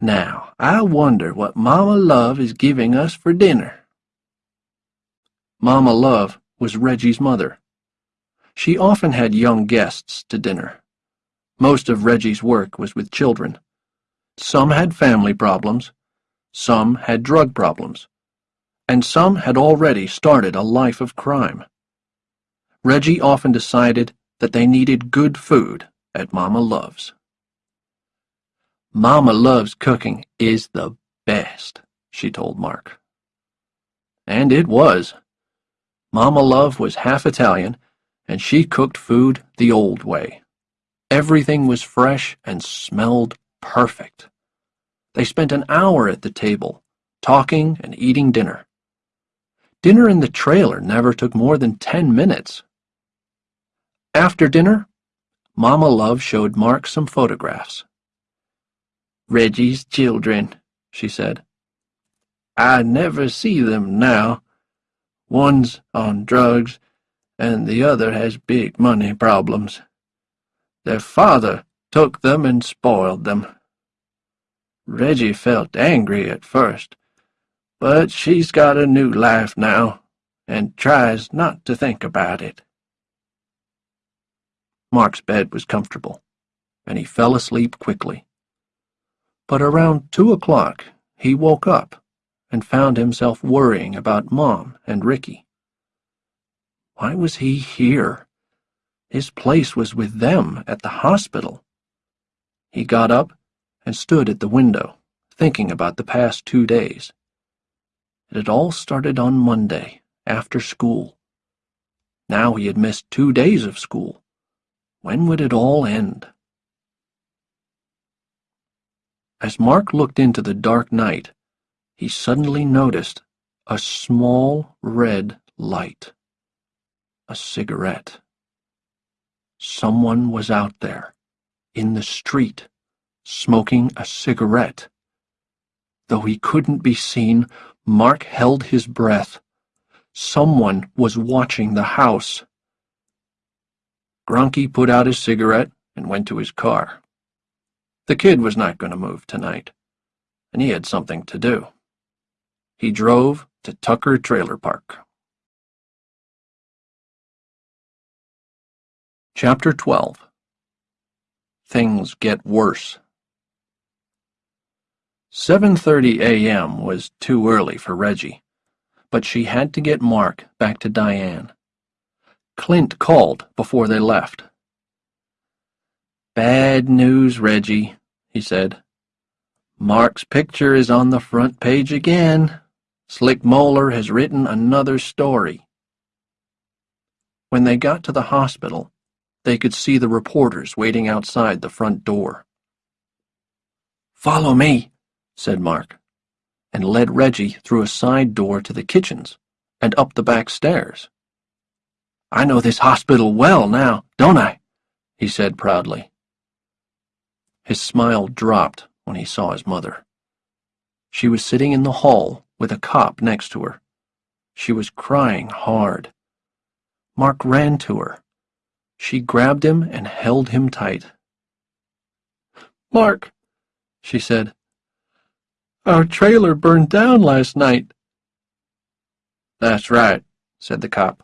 Now, I wonder what Mama Love is giving us for dinner. Mama Love was Reggie's mother. She often had young guests to dinner. Most of Reggie's work was with children. Some had family problems, some had drug problems, and some had already started a life of crime. Reggie often decided that they needed good food at Mama Love's. Mama Love's cooking is the best, she told Mark. And it was. Mama Love was half Italian, and she cooked food the old way. Everything was fresh and smelled perfect. They spent an hour at the table, talking and eating dinner. Dinner in the trailer never took more than ten minutes. After dinner, Mama Love showed Mark some photographs. Reggie's children, she said. I never see them now. One's on drugs, and the other has big money problems. Their father took them and spoiled them. Reggie felt angry at first, but she's got a new life now, and tries not to think about it. Mark's bed was comfortable, and he fell asleep quickly. But around two o'clock he woke up and found himself worrying about Mom and Ricky. Why was he here? His place was with them at the hospital. He got up and stood at the window, thinking about the past two days. It had all started on Monday, after school. Now he had missed two days of school. When would it all end? As Mark looked into the dark night, he suddenly noticed a small red light. A cigarette. Someone was out there, in the street, smoking a cigarette. Though he couldn't be seen, Mark held his breath. Someone was watching the house. Gronke put out his cigarette and went to his car. The kid was not going to move tonight, and he had something to do. He drove to Tucker Trailer Park. Chapter 12 Things Get Worse 7.30 a.m. was too early for Reggie, but she had to get Mark back to Diane. Clint called before they left. Bad news, Reggie, he said. Mark's picture is on the front page again. Slick Moeller has written another story. When they got to the hospital, they could see the reporters waiting outside the front door. Follow me, said Mark, and led Reggie through a side door to the kitchens and up the back stairs. I know this hospital well now, don't I? he said proudly. His smile dropped when he saw his mother. She was sitting in the hall with a cop next to her. She was crying hard. Mark ran to her. She grabbed him and held him tight. Mark, she said, our trailer burned down last night. That's right, said the cop.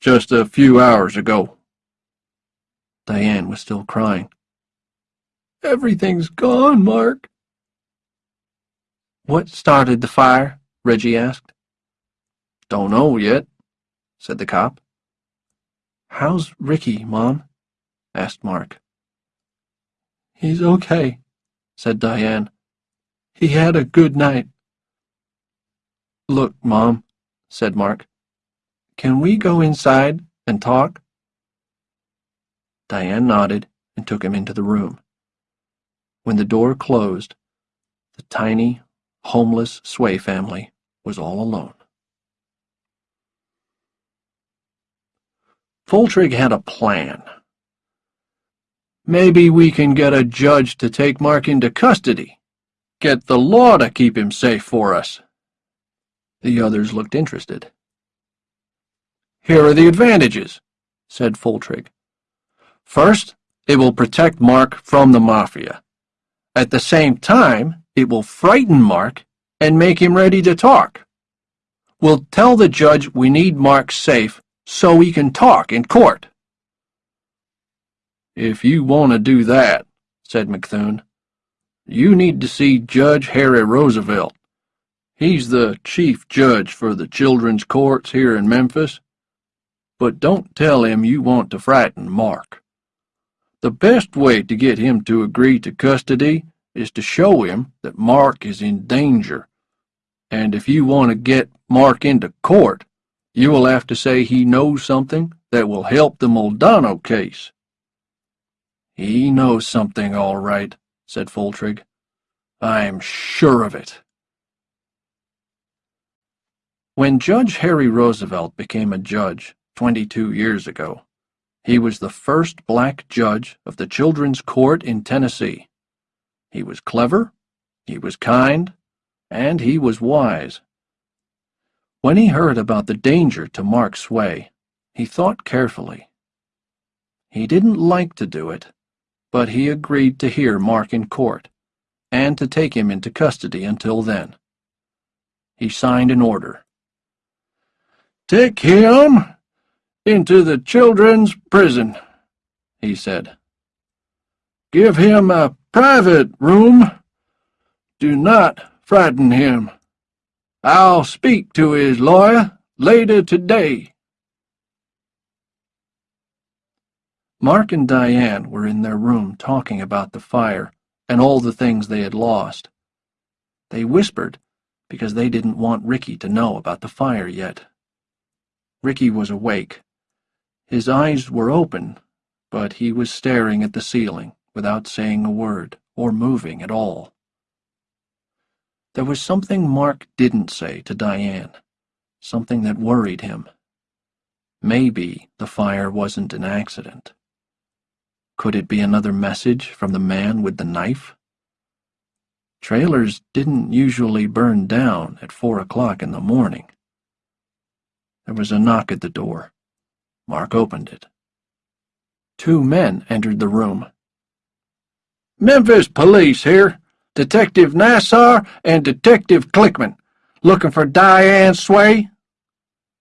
just a few hours ago. Diane was still crying. Everything's gone, Mark. What started the fire? Reggie asked. Don't know yet, said the cop. How's Ricky, Mom? asked Mark. He's okay, said Diane. He had a good night. Look, Mom, said Mark. Can we go inside and talk? Diane nodded and took him into the room. When the door closed, the tiny, homeless Sway family was all alone. Foltrigg had a plan. Maybe we can get a judge to take Mark into custody. Get the law to keep him safe for us. The others looked interested. Here are the advantages, said Foltrigg. First, it will protect Mark from the Mafia. At the same time, it will frighten Mark and make him ready to talk. We'll tell the judge we need Mark safe so he can talk in court. If you want to do that, said McThune, you need to see Judge Harry Roosevelt. He's the chief judge for the children's courts here in Memphis. But don't tell him you want to frighten Mark. The best way to get him to agree to custody is to show him that Mark is in danger. And if you want to get Mark into court, you will have to say he knows something that will help the Muldanno case. He knows something, all right, said Foltrigg. I'm sure of it. When Judge Harry Roosevelt became a judge 22 years ago, he was the first black judge of the Children's Court in Tennessee. He was clever, he was kind, and he was wise. When he heard about the danger to Mark Sway, he thought carefully. He didn't like to do it, but he agreed to hear Mark in court and to take him into custody until then. He signed an order. Take him into the children's prison, he said. Give him a private room. Do not frighten him. I'll speak to his lawyer later today. Mark and Diane were in their room talking about the fire and all the things they had lost. They whispered because they didn't want Ricky to know about the fire yet. Ricky was awake. His eyes were open, but he was staring at the ceiling without saying a word or moving at all. There was something Mark didn't say to Diane, something that worried him. Maybe the fire wasn't an accident. Could it be another message from the man with the knife? Trailers didn't usually burn down at four o'clock in the morning. There was a knock at the door. Mark opened it. Two men entered the room. Memphis police here. Detective Nassar and Detective Clickman. Looking for Diane Sway?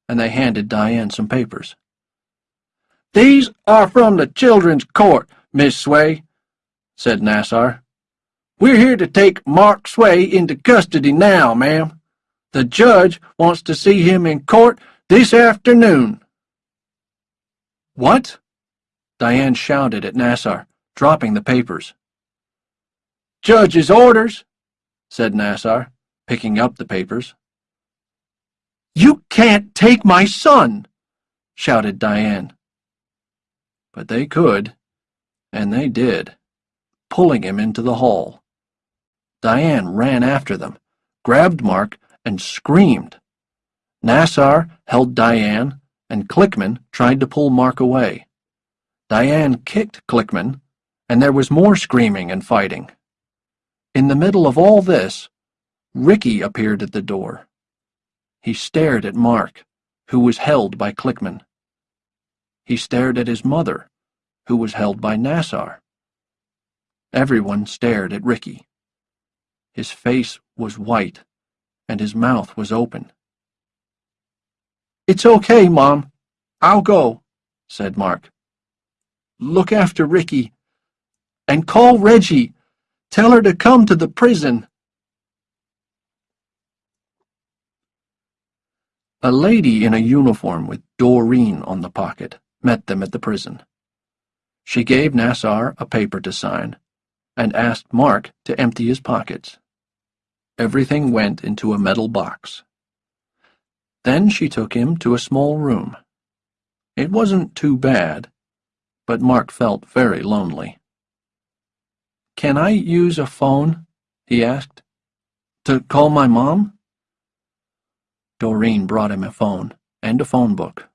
And they handed Diane some papers. These are from the Children's Court, Miss Sway, said Nassar. We're here to take Mark Sway into custody now, ma'am. The judge wants to see him in court this afternoon. What? Diane shouted at Nassar, dropping the papers. Judge's orders, said Nassar, picking up the papers. You can't take my son, shouted Diane. But they could, and they did, pulling him into the hall. Diane ran after them, grabbed Mark, and screamed. Nassar held Diane, and Clickman tried to pull Mark away. Diane kicked Clickman, and there was more screaming and fighting. In the middle of all this, Ricky appeared at the door. He stared at Mark, who was held by Clickman. He stared at his mother, who was held by Nassar. Everyone stared at Ricky. His face was white, and his mouth was open. It's okay, Mom, I'll go, said Mark. Look after Ricky. And call Reggie. Tell her to come to the prison. A lady in a uniform with Doreen on the pocket met them at the prison. She gave Nassar a paper to sign and asked Mark to empty his pockets. Everything went into a metal box. Then she took him to a small room. It wasn't too bad, but Mark felt very lonely. Can I use a phone? he asked. To call my mom? Doreen brought him a phone and a phone book.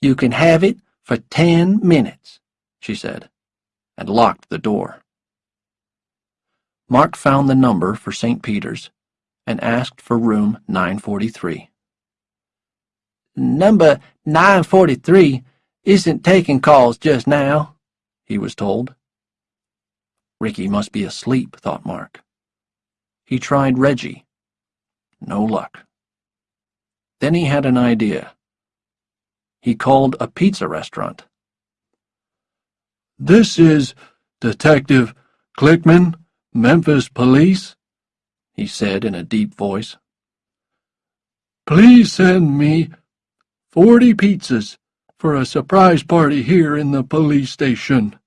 You can have it for ten minutes, she said, and locked the door. Mark found the number for St. Peter's and asked for room 943. Number 943 isn't taking calls just now, he was told. Ricky must be asleep, thought Mark. He tried Reggie. No luck. Then he had an idea. He called a pizza restaurant. This is Detective Clickman, Memphis Police, he said in a deep voice. Please send me forty pizzas for a surprise party here in the police station.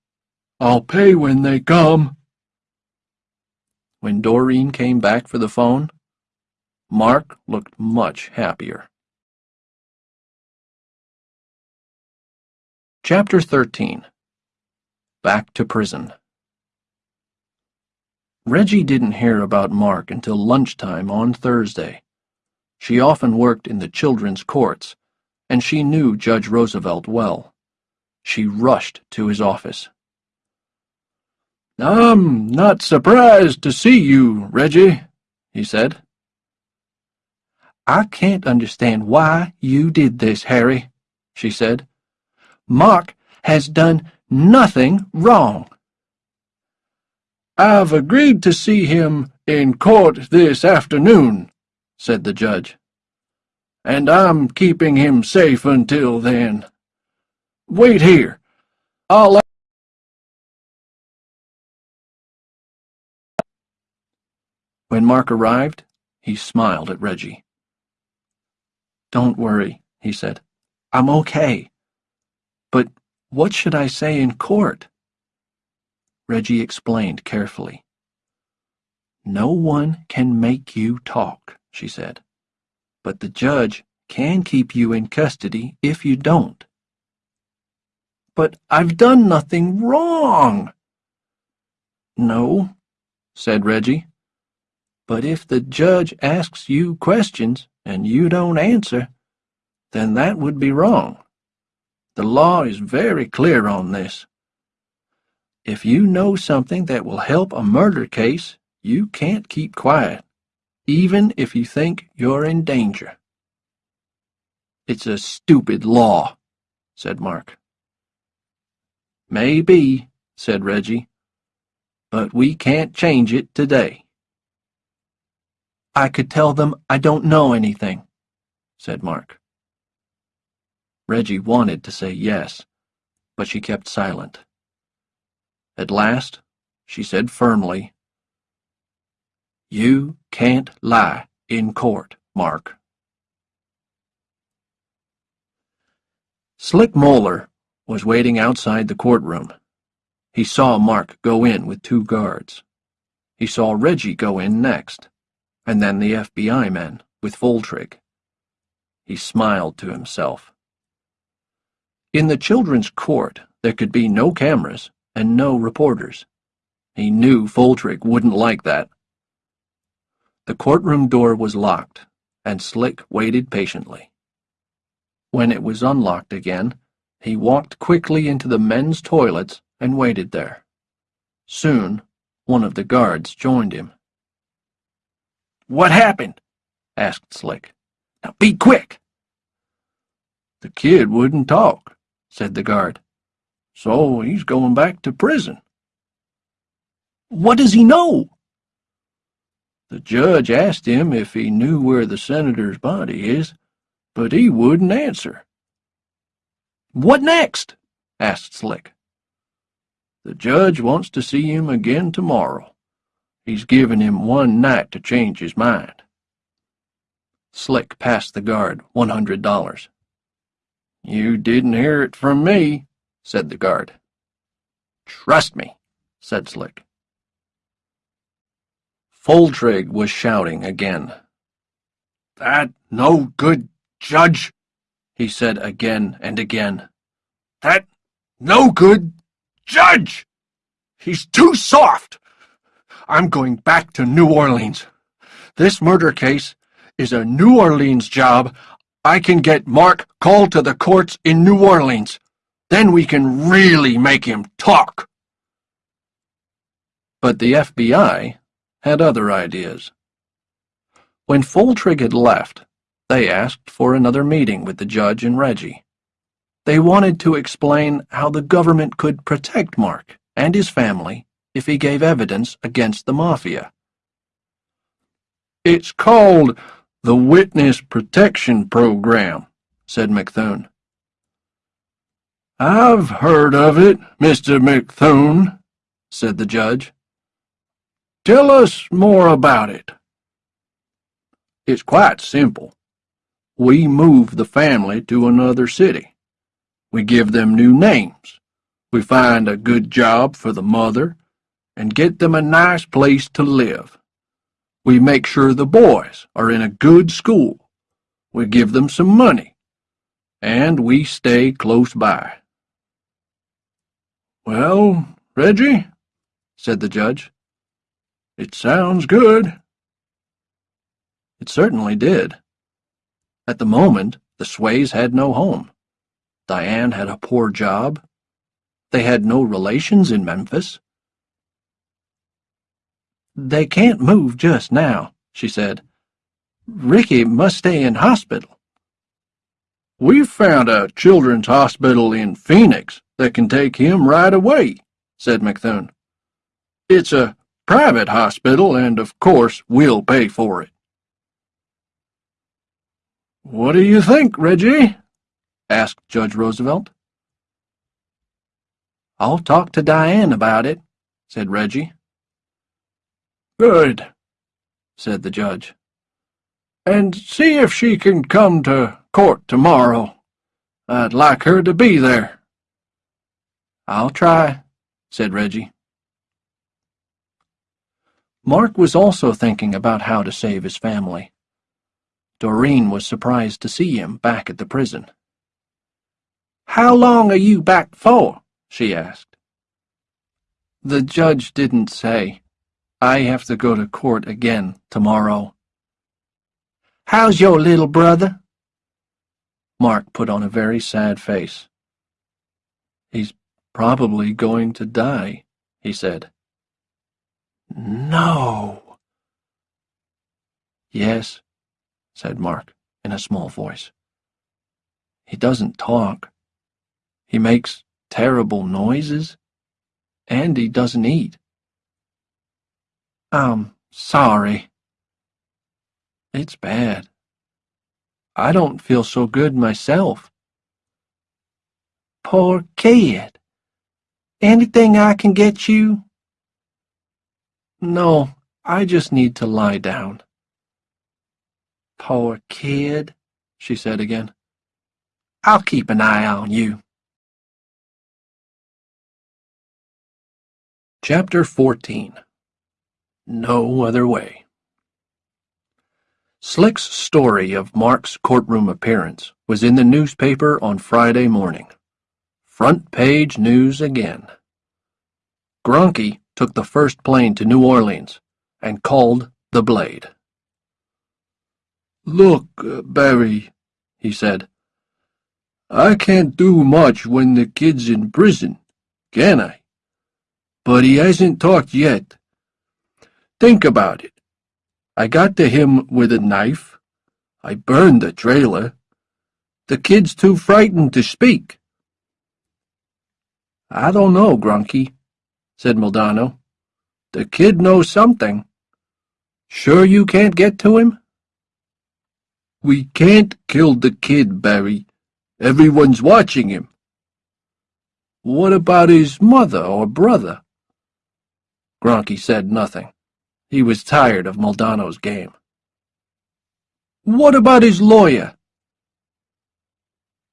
I'll pay when they come. When Doreen came back for the phone, Mark looked much happier. Chapter 13 Back to Prison Reggie didn't hear about Mark until lunchtime on Thursday. She often worked in the children's courts, and she knew Judge Roosevelt well. She rushed to his office. I'm not surprised to see you, Reggie, he said. I can't understand why you did this, Harry, she said. Mark has done nothing wrong. I've agreed to see him in court this afternoon, said the judge. And I'm keeping him safe until then. Wait here. I'll... When Mark arrived, he smiled at Reggie. Don't worry, he said. I'm okay. But what should I say in court? Reggie explained carefully. No one can make you talk, she said. But the judge can keep you in custody if you don't. But I've done nothing wrong. No, said Reggie. But if the judge asks you questions and you don't answer, then that would be wrong. The law is very clear on this. If you know something that will help a murder case, you can't keep quiet, even if you think you're in danger. It's a stupid law, said Mark. Maybe, said Reggie, but we can't change it today. I could tell them I don't know anything, said Mark. Reggie wanted to say yes, but she kept silent. At last, she said firmly, You can't lie in court, Mark. Slick Moeller was waiting outside the courtroom. He saw Mark go in with two guards. He saw Reggie go in next, and then the FBI men with Foltrigg. He smiled to himself. In the children's court, there could be no cameras and no reporters. He knew Foltrigg wouldn't like that. The courtroom door was locked, and Slick waited patiently. When it was unlocked again, he walked quickly into the men's toilets and waited there. Soon, one of the guards joined him. What happened? asked Slick. Now be quick. The kid wouldn't talk said the guard. So he's going back to prison. What does he know? The judge asked him if he knew where the senator's body is, but he wouldn't answer. What next? asked Slick. The judge wants to see him again tomorrow. He's given him one night to change his mind. Slick passed the guard one hundred dollars. You didn't hear it from me, said the guard. Trust me, said Slick. Foltrigg was shouting again. That no good judge, he said again and again. That no good judge! He's too soft! I'm going back to New Orleans. This murder case is a New Orleans job. I can get Mark called to the courts in New Orleans. Then we can really make him talk. But the FBI had other ideas. When Foltrigg had left, they asked for another meeting with the judge and Reggie. They wanted to explain how the government could protect Mark and his family if he gave evidence against the Mafia. It's called the Witness Protection Program, said McThune. I've heard of it, Mr. McThune, said the judge. Tell us more about it. It's quite simple. We move the family to another city. We give them new names. We find a good job for the mother and get them a nice place to live. We make sure the boys are in a good school. We give them some money. And we stay close by. Well, Reggie, said the judge, it sounds good. It certainly did. At the moment, the Sways had no home. Diane had a poor job. They had no relations in Memphis. They can't move just now, she said. Ricky must stay in hospital. We've found a children's hospital in Phoenix that can take him right away, said McThune. It's a private hospital, and of course we'll pay for it. What do you think, Reggie? asked Judge Roosevelt. I'll talk to Diane about it, said Reggie. Good, said the judge. And see if she can come to court tomorrow. I'd like her to be there. I'll try, said Reggie. Mark was also thinking about how to save his family. Doreen was surprised to see him back at the prison. How long are you back for? she asked. The judge didn't say. I have to go to court again tomorrow. How's your little brother? Mark put on a very sad face. He's probably going to die, he said. No. Yes, said Mark in a small voice. He doesn't talk. He makes terrible noises, and he doesn't eat. I'm sorry. It's bad. I don't feel so good myself. Poor kid. Anything I can get you? No, I just need to lie down. Poor kid, she said again. I'll keep an eye on you. Chapter 14 No Other Way Slick's story of Mark's courtroom appearance was in the newspaper on Friday morning. Front page news again. Gronke took the first plane to New Orleans and called the Blade. Look, uh, Barry, he said, I can't do much when the kid's in prison, can I? But he hasn't talked yet. Think about it. I got to him with a knife. I burned the trailer. The kid's too frightened to speak. I don't know, Gronke, said Muldanno. The kid knows something. Sure you can't get to him? We can't kill the kid, Barry. Everyone's watching him. What about his mother or brother? Gronke said nothing. He was tired of Muldanno's game. What about his lawyer?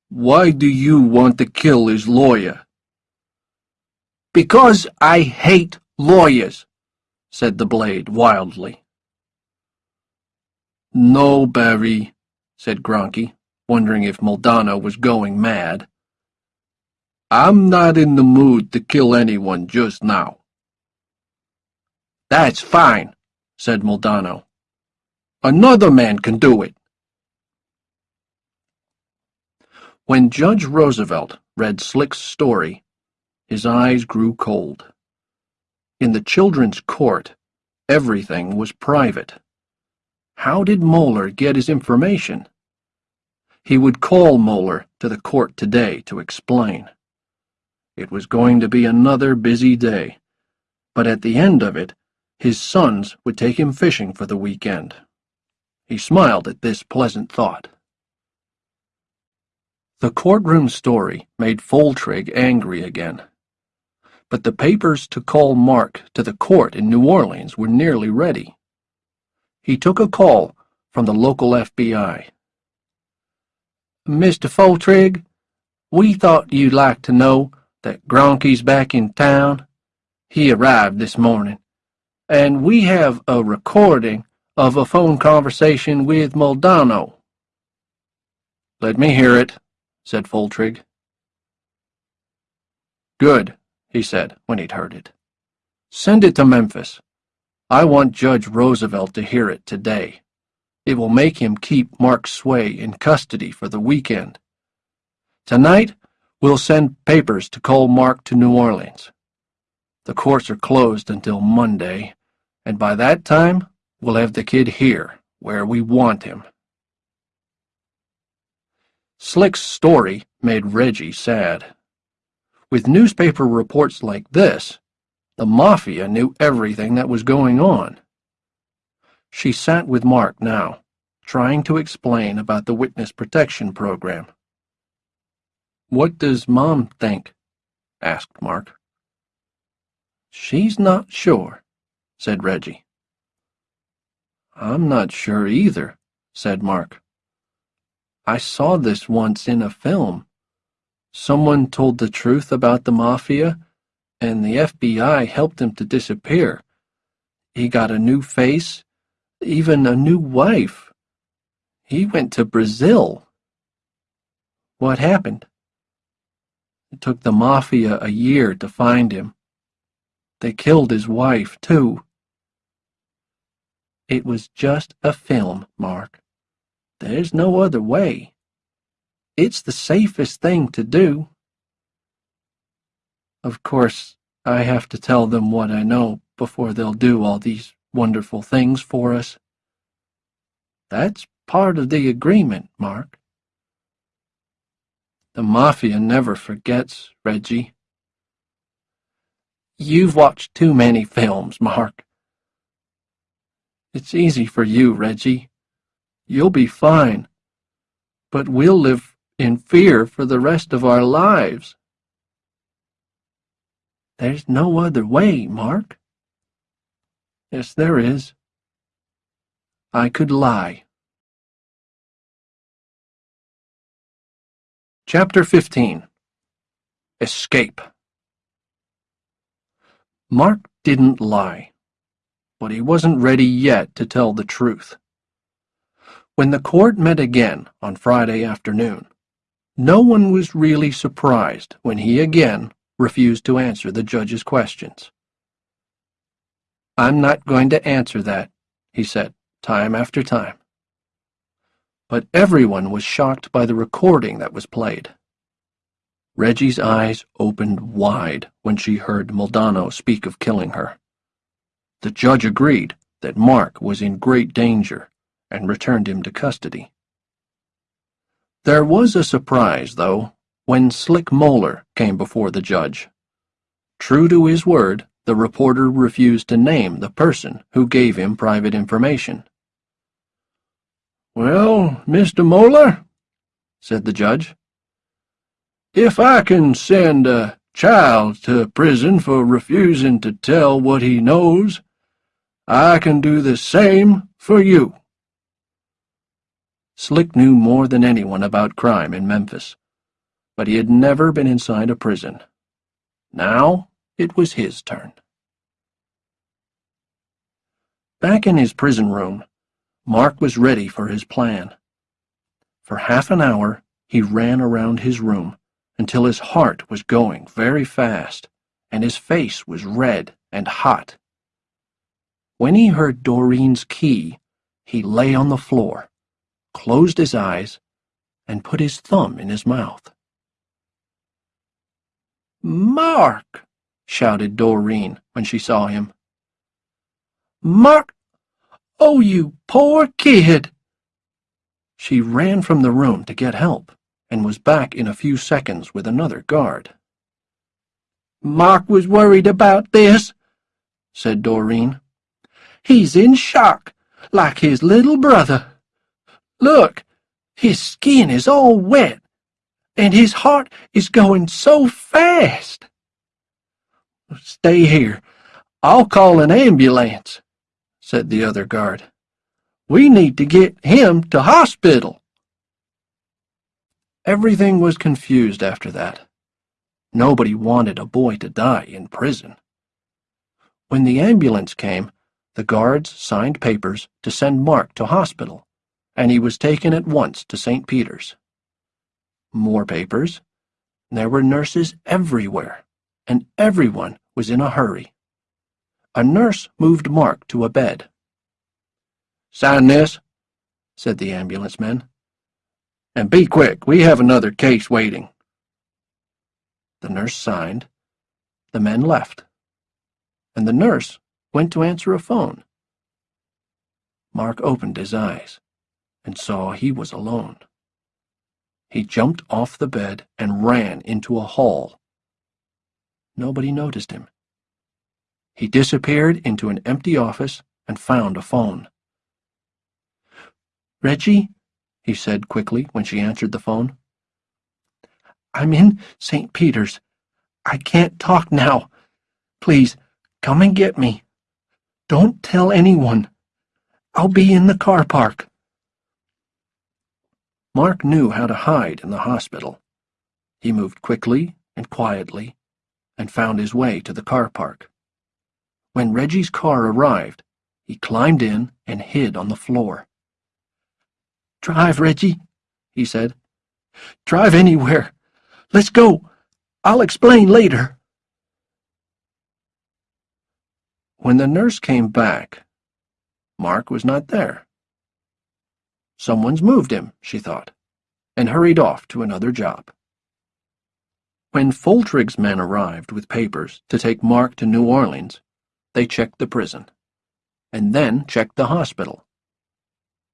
Why do you want to kill his lawyer? Because I hate lawyers, said the blade wildly. No, Barry, said Gronke, wondering if Muldanno was going mad. I'm not in the mood to kill anyone just now. That's fine, said Muldanno. Another man can do it. When Judge Roosevelt read Slick's story, his eyes grew cold. In the children's court, everything was private. How did Moeller get his information? He would call Moeller to the court today to explain. It was going to be another busy day, but at the end of it, his sons would take him fishing for the weekend. He smiled at this pleasant thought. The courtroom story made Foltrigg angry again. But the papers to call Mark to the court in New Orleans were nearly ready. He took a call from the local FBI. Mr. Foltrigg, we thought you'd like to know that Gronke's back in town. He arrived this morning, and we have a recording of a phone conversation with Muldanno. Let me hear it, said Foltrigg. Good, he said when he'd heard it. Send it to Memphis. I want Judge Roosevelt to hear it today. It will make him keep Mark Sway in custody for the weekend. Tonight, we'll send papers to call Mark to New Orleans. The courts are closed until Monday, and by that time, we'll have the kid here, where we want him. Slick's story made Reggie sad. With newspaper reports like this, the Mafia knew everything that was going on. She sat with Mark now, trying to explain about the Witness Protection Program. What does Mom think? asked Mark. She's not sure, said Reggie. I'm not sure either, said Mark. I saw this once in a film. Someone told the truth about the Mafia, and the FBI helped him to disappear. He got a new face, even a new wife. He went to Brazil. What happened? It took the Mafia a year to find him. They killed his wife, too. It was just a film, Mark. There's no other way. It's the safest thing to do. Of course, I have to tell them what I know before they'll do all these wonderful things for us. That's part of the agreement, Mark. The Mafia never forgets, Reggie. You've watched too many films, Mark. It's easy for you, Reggie. You'll be fine. But we'll live in fear for the rest of our lives. There's no other way, Mark. Yes, there is. I could lie. Chapter 15 Escape Mark didn't lie, but he wasn't ready yet to tell the truth. When the court met again on Friday afternoon, no one was really surprised when he again refused to answer the judge's questions. I'm not going to answer that, he said, time after time. But everyone was shocked by the recording that was played. Reggie's eyes opened wide when she heard Muldanno speak of killing her. The judge agreed that Mark was in great danger and returned him to custody. There was a surprise, though, when Slick Moeller came before the judge. True to his word, the reporter refused to name the person who gave him private information. Well, Mr. Moeller, said the judge, if I can send a child to prison for refusing to tell what he knows, I can do the same for you. Slick knew more than anyone about crime in Memphis, but he had never been inside a prison. Now it was his turn. Back in his prison room, Mark was ready for his plan. For half an hour, he ran around his room until his heart was going very fast and his face was red and hot. When he heard Doreen's key, he lay on the floor, closed his eyes, and put his thumb in his mouth. Mark! shouted Doreen when she saw him. Mark! Oh, you poor kid! She ran from the room to get help and was back in a few seconds with another guard. Mark was worried about this, said Doreen. He's in shock, like his little brother. Look, his skin is all wet, and his heart is going so fast. Stay here. I'll call an ambulance, said the other guard. We need to get him to hospital. Everything was confused after that. Nobody wanted a boy to die in prison. When the ambulance came, the guards signed papers to send Mark to hospital, and he was taken at once to St. Peter's. More papers. There were nurses everywhere, and everyone was in a hurry. A nurse moved Mark to a bed. Sign this, said the ambulance man. And be quick, we have another case waiting. The nurse signed. The men left. And the nurse went to answer a phone. Mark opened his eyes and saw he was alone. He jumped off the bed and ran into a hall. Nobody noticed him. He disappeared into an empty office and found a phone. Reggie, he said quickly when she answered the phone. I'm in St. Peter's. I can't talk now. Please, come and get me. Don't tell anyone. I'll be in the car park. Mark knew how to hide in the hospital. He moved quickly and quietly and found his way to the car park. When Reggie's car arrived, he climbed in and hid on the floor. Drive, Reggie, he said. Drive anywhere. Let's go. I'll explain later. When the nurse came back, Mark was not there. Someone's moved him, she thought, and hurried off to another job. When Foltrigg's men arrived with papers to take Mark to New Orleans, they checked the prison, and then checked the hospital.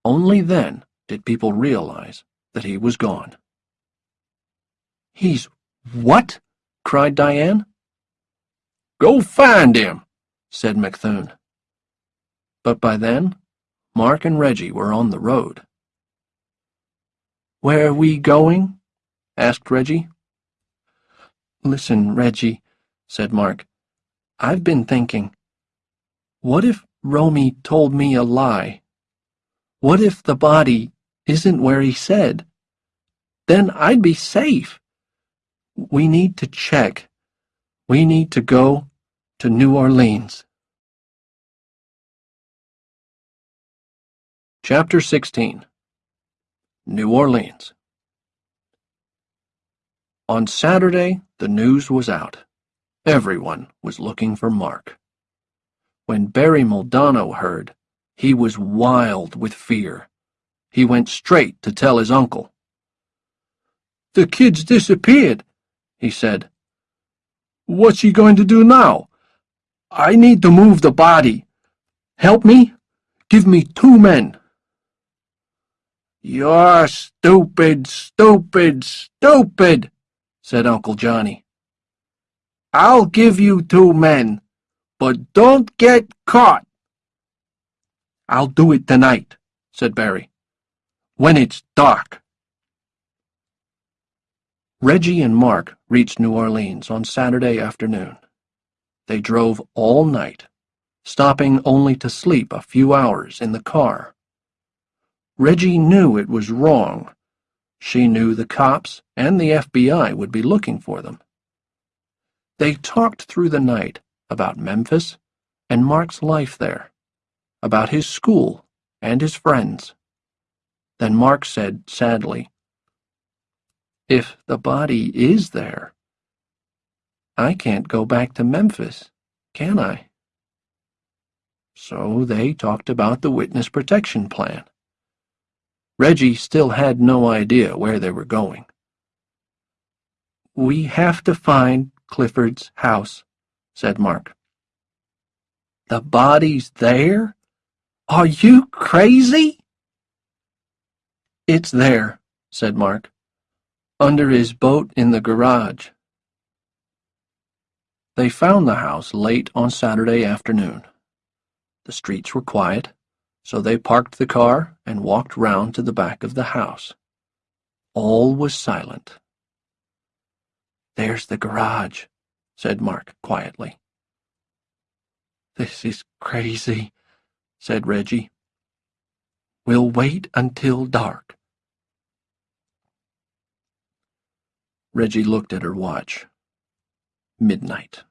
Only then did people realize that he was gone. He's what? cried Diane. Go find him, said McThune. But by then, Mark and Reggie were on the road. Where are we going? asked Reggie. Listen, Reggie, said Mark. I've been thinking. What if Romey told me a lie? What if the body isn't where he said. Then I'd be safe. We need to check. We need to go to New Orleans. Chapter 16 New Orleans On Saturday, the news was out. Everyone was looking for Mark. When Barry Muldanno heard, he was wild with fear. He went straight to tell his uncle. The kid's disappeared, he said. What's he going to do now? I need to move the body. Help me? Give me two men. You're stupid, stupid, stupid, said Uncle Johnny. I'll give you two men, but don't get caught. I'll do it tonight, said Barry when it's dark. Reggie and Mark reached New Orleans on Saturday afternoon. They drove all night, stopping only to sleep a few hours in the car. Reggie knew it was wrong. She knew the cops and the FBI would be looking for them. They talked through the night about Memphis and Mark's life there, about his school and his friends. Then Mark said sadly, if the body is there, I can't go back to Memphis, can I? So they talked about the witness protection plan. Reggie still had no idea where they were going. We have to find Clifford's house, said Mark. The body's there? Are you crazy? It's there, said Mark under his boat in the garage. They found the house late on Saturday afternoon. The streets were quiet, so they parked the car and walked round to the back of the house. All was silent. There's the garage, said Mark quietly. This is crazy, said Reggie. We'll wait until dark. Reggie looked at her watch. Midnight.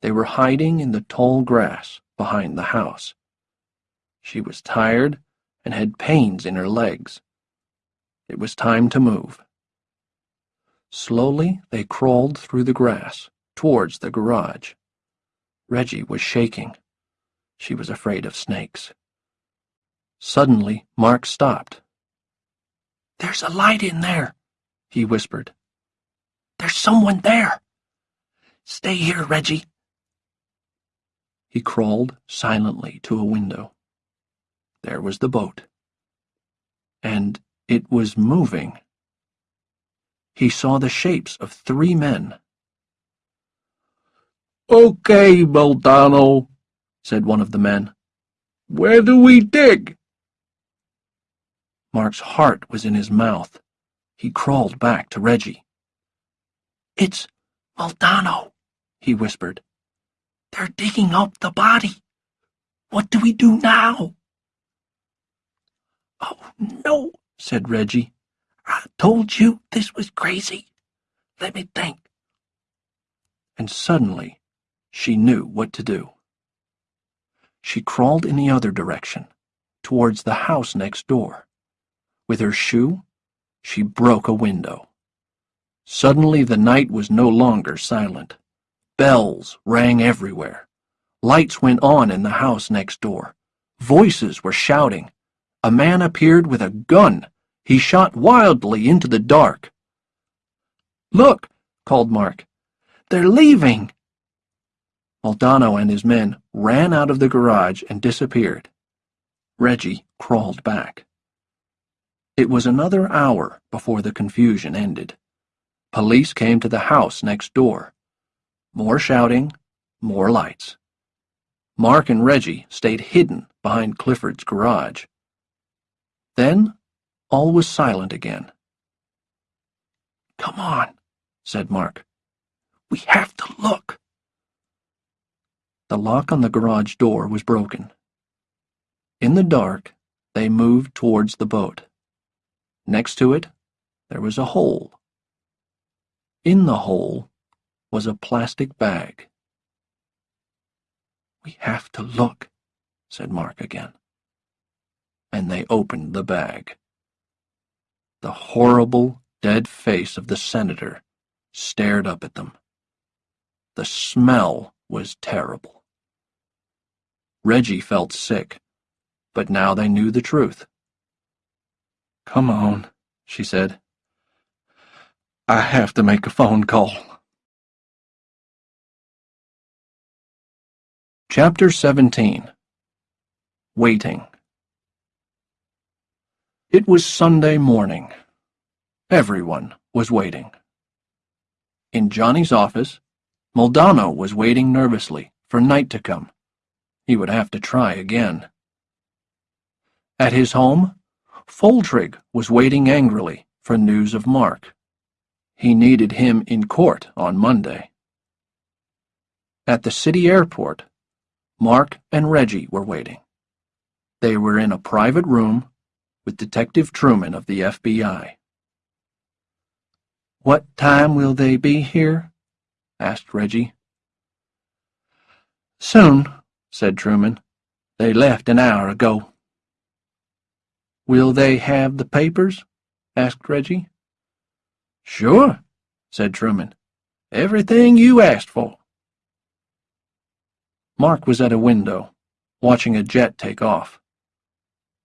They were hiding in the tall grass behind the house. She was tired and had pains in her legs. It was time to move. Slowly they crawled through the grass towards the garage. Reggie was shaking. She was afraid of snakes. Suddenly, Mark stopped. There's a light in there, he whispered. There's someone there. Stay here, Reggie. He crawled silently to a window. There was the boat. And it was moving. He saw the shapes of three men. Okay, Muldanno, said one of the men. Where do we dig? Mark's heart was in his mouth. He crawled back to Reggie. It's Muldanno, he whispered. They're digging up the body. What do we do now? Oh, no, said Reggie. I told you this was crazy. Let me think. And suddenly, she knew what to do. She crawled in the other direction, towards the house next door. With her shoe, she broke a window. Suddenly the night was no longer silent. Bells rang everywhere. Lights went on in the house next door. Voices were shouting. A man appeared with a gun. He shot wildly into the dark. Look, called Mark. They're leaving. Muldanno and his men ran out of the garage and disappeared. Reggie crawled back. It was another hour before the confusion ended. Police came to the house next door. More shouting, more lights. Mark and Reggie stayed hidden behind Clifford's garage. Then all was silent again. Come on, said Mark. We have to look. The lock on the garage door was broken. In the dark, they moved towards the boat. Next to it, there was a hole. In the hole was a plastic bag. We have to look, said Mark again. And they opened the bag. The horrible, dead face of the senator stared up at them. The smell was terrible. Reggie felt sick, but now they knew the truth. Come on, she said. I have to make a phone call. Chapter 17 Waiting It was Sunday morning. Everyone was waiting. In Johnny's office, Muldanno was waiting nervously for night to come. He would have to try again. At his home, Foltrigg was waiting angrily for news of Mark. He needed him in court on Monday. At the city airport, Mark and Reggie were waiting. They were in a private room with Detective Truman of the FBI. What time will they be here? asked Reggie. Soon, said Truman. They left an hour ago. Will they have the papers? asked Reggie. Sure, said Truman. Everything you asked for. Mark was at a window, watching a jet take off.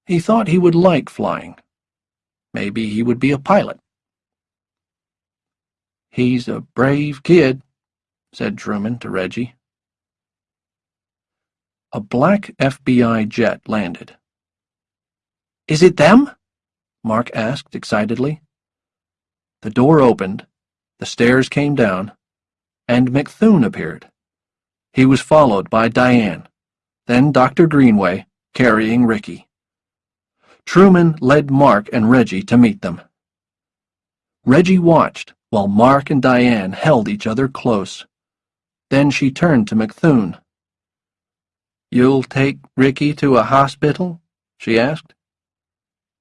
He thought he would like flying. Maybe he would be a pilot. He's a brave kid, said Truman to Reggie. A black FBI jet landed. Is it them? Mark asked excitedly. The door opened, the stairs came down, and McThune appeared. He was followed by Diane, then Dr. Greenway, carrying Ricky. Truman led Mark and Reggie to meet them. Reggie watched while Mark and Diane held each other close. Then she turned to McThune. You'll take Ricky to a hospital? she asked.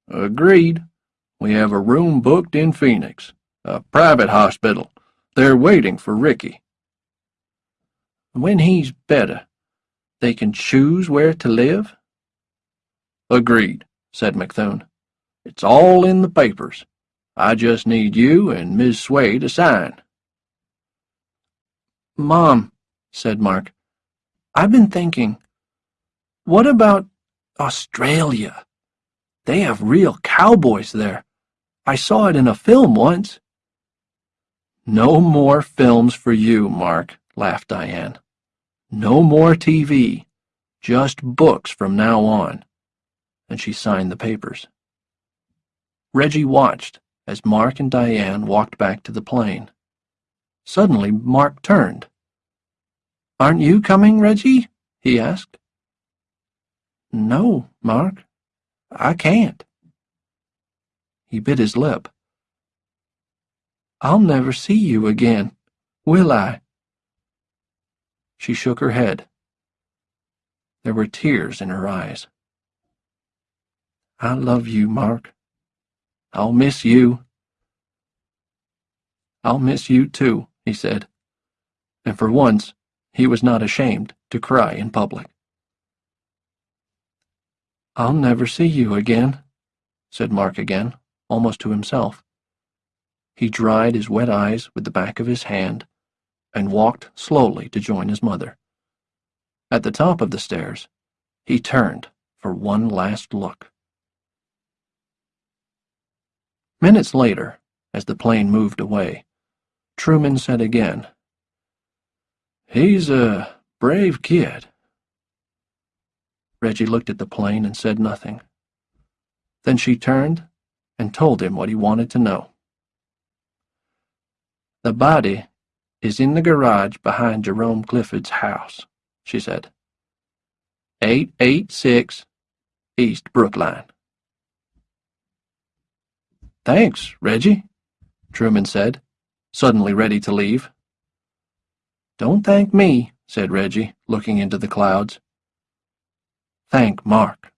Agreed. We have a room booked in Phoenix, a private hospital. They're waiting for Ricky. When he's better, they can choose where to live? Agreed, said McThune. It's all in the papers. I just need you and Miss Sway to sign. Mom, said Mark, I've been thinking, what about Australia? They have real cowboys there. I saw it in a film once. No more films for you, Mark, laughed Diane. No more TV. Just books from now on. And she signed the papers. Reggie watched as Mark and Diane walked back to the plane. Suddenly, Mark turned. Aren't you coming, Reggie? he asked. No, Mark. I can't. He bit his lip. I'll never see you again, will I? She shook her head. There were tears in her eyes. I love you, Mark. I'll miss you. I'll miss you too, he said, and for once he was not ashamed to cry in public. I'll never see you again, said Mark again, almost to himself. He dried his wet eyes with the back of his hand and walked slowly to join his mother. At the top of the stairs, he turned for one last look. Minutes later, as the plane moved away, Truman said again, He's a brave kid. Reggie looked at the plane and said nothing. Then she turned and told him what he wanted to know. The body is in the garage behind Jerome Clifford's house, she said. 886 East Brookline. Thanks, Reggie, Truman said, suddenly ready to leave. Don't thank me, said Reggie, looking into the clouds. Thank Mark.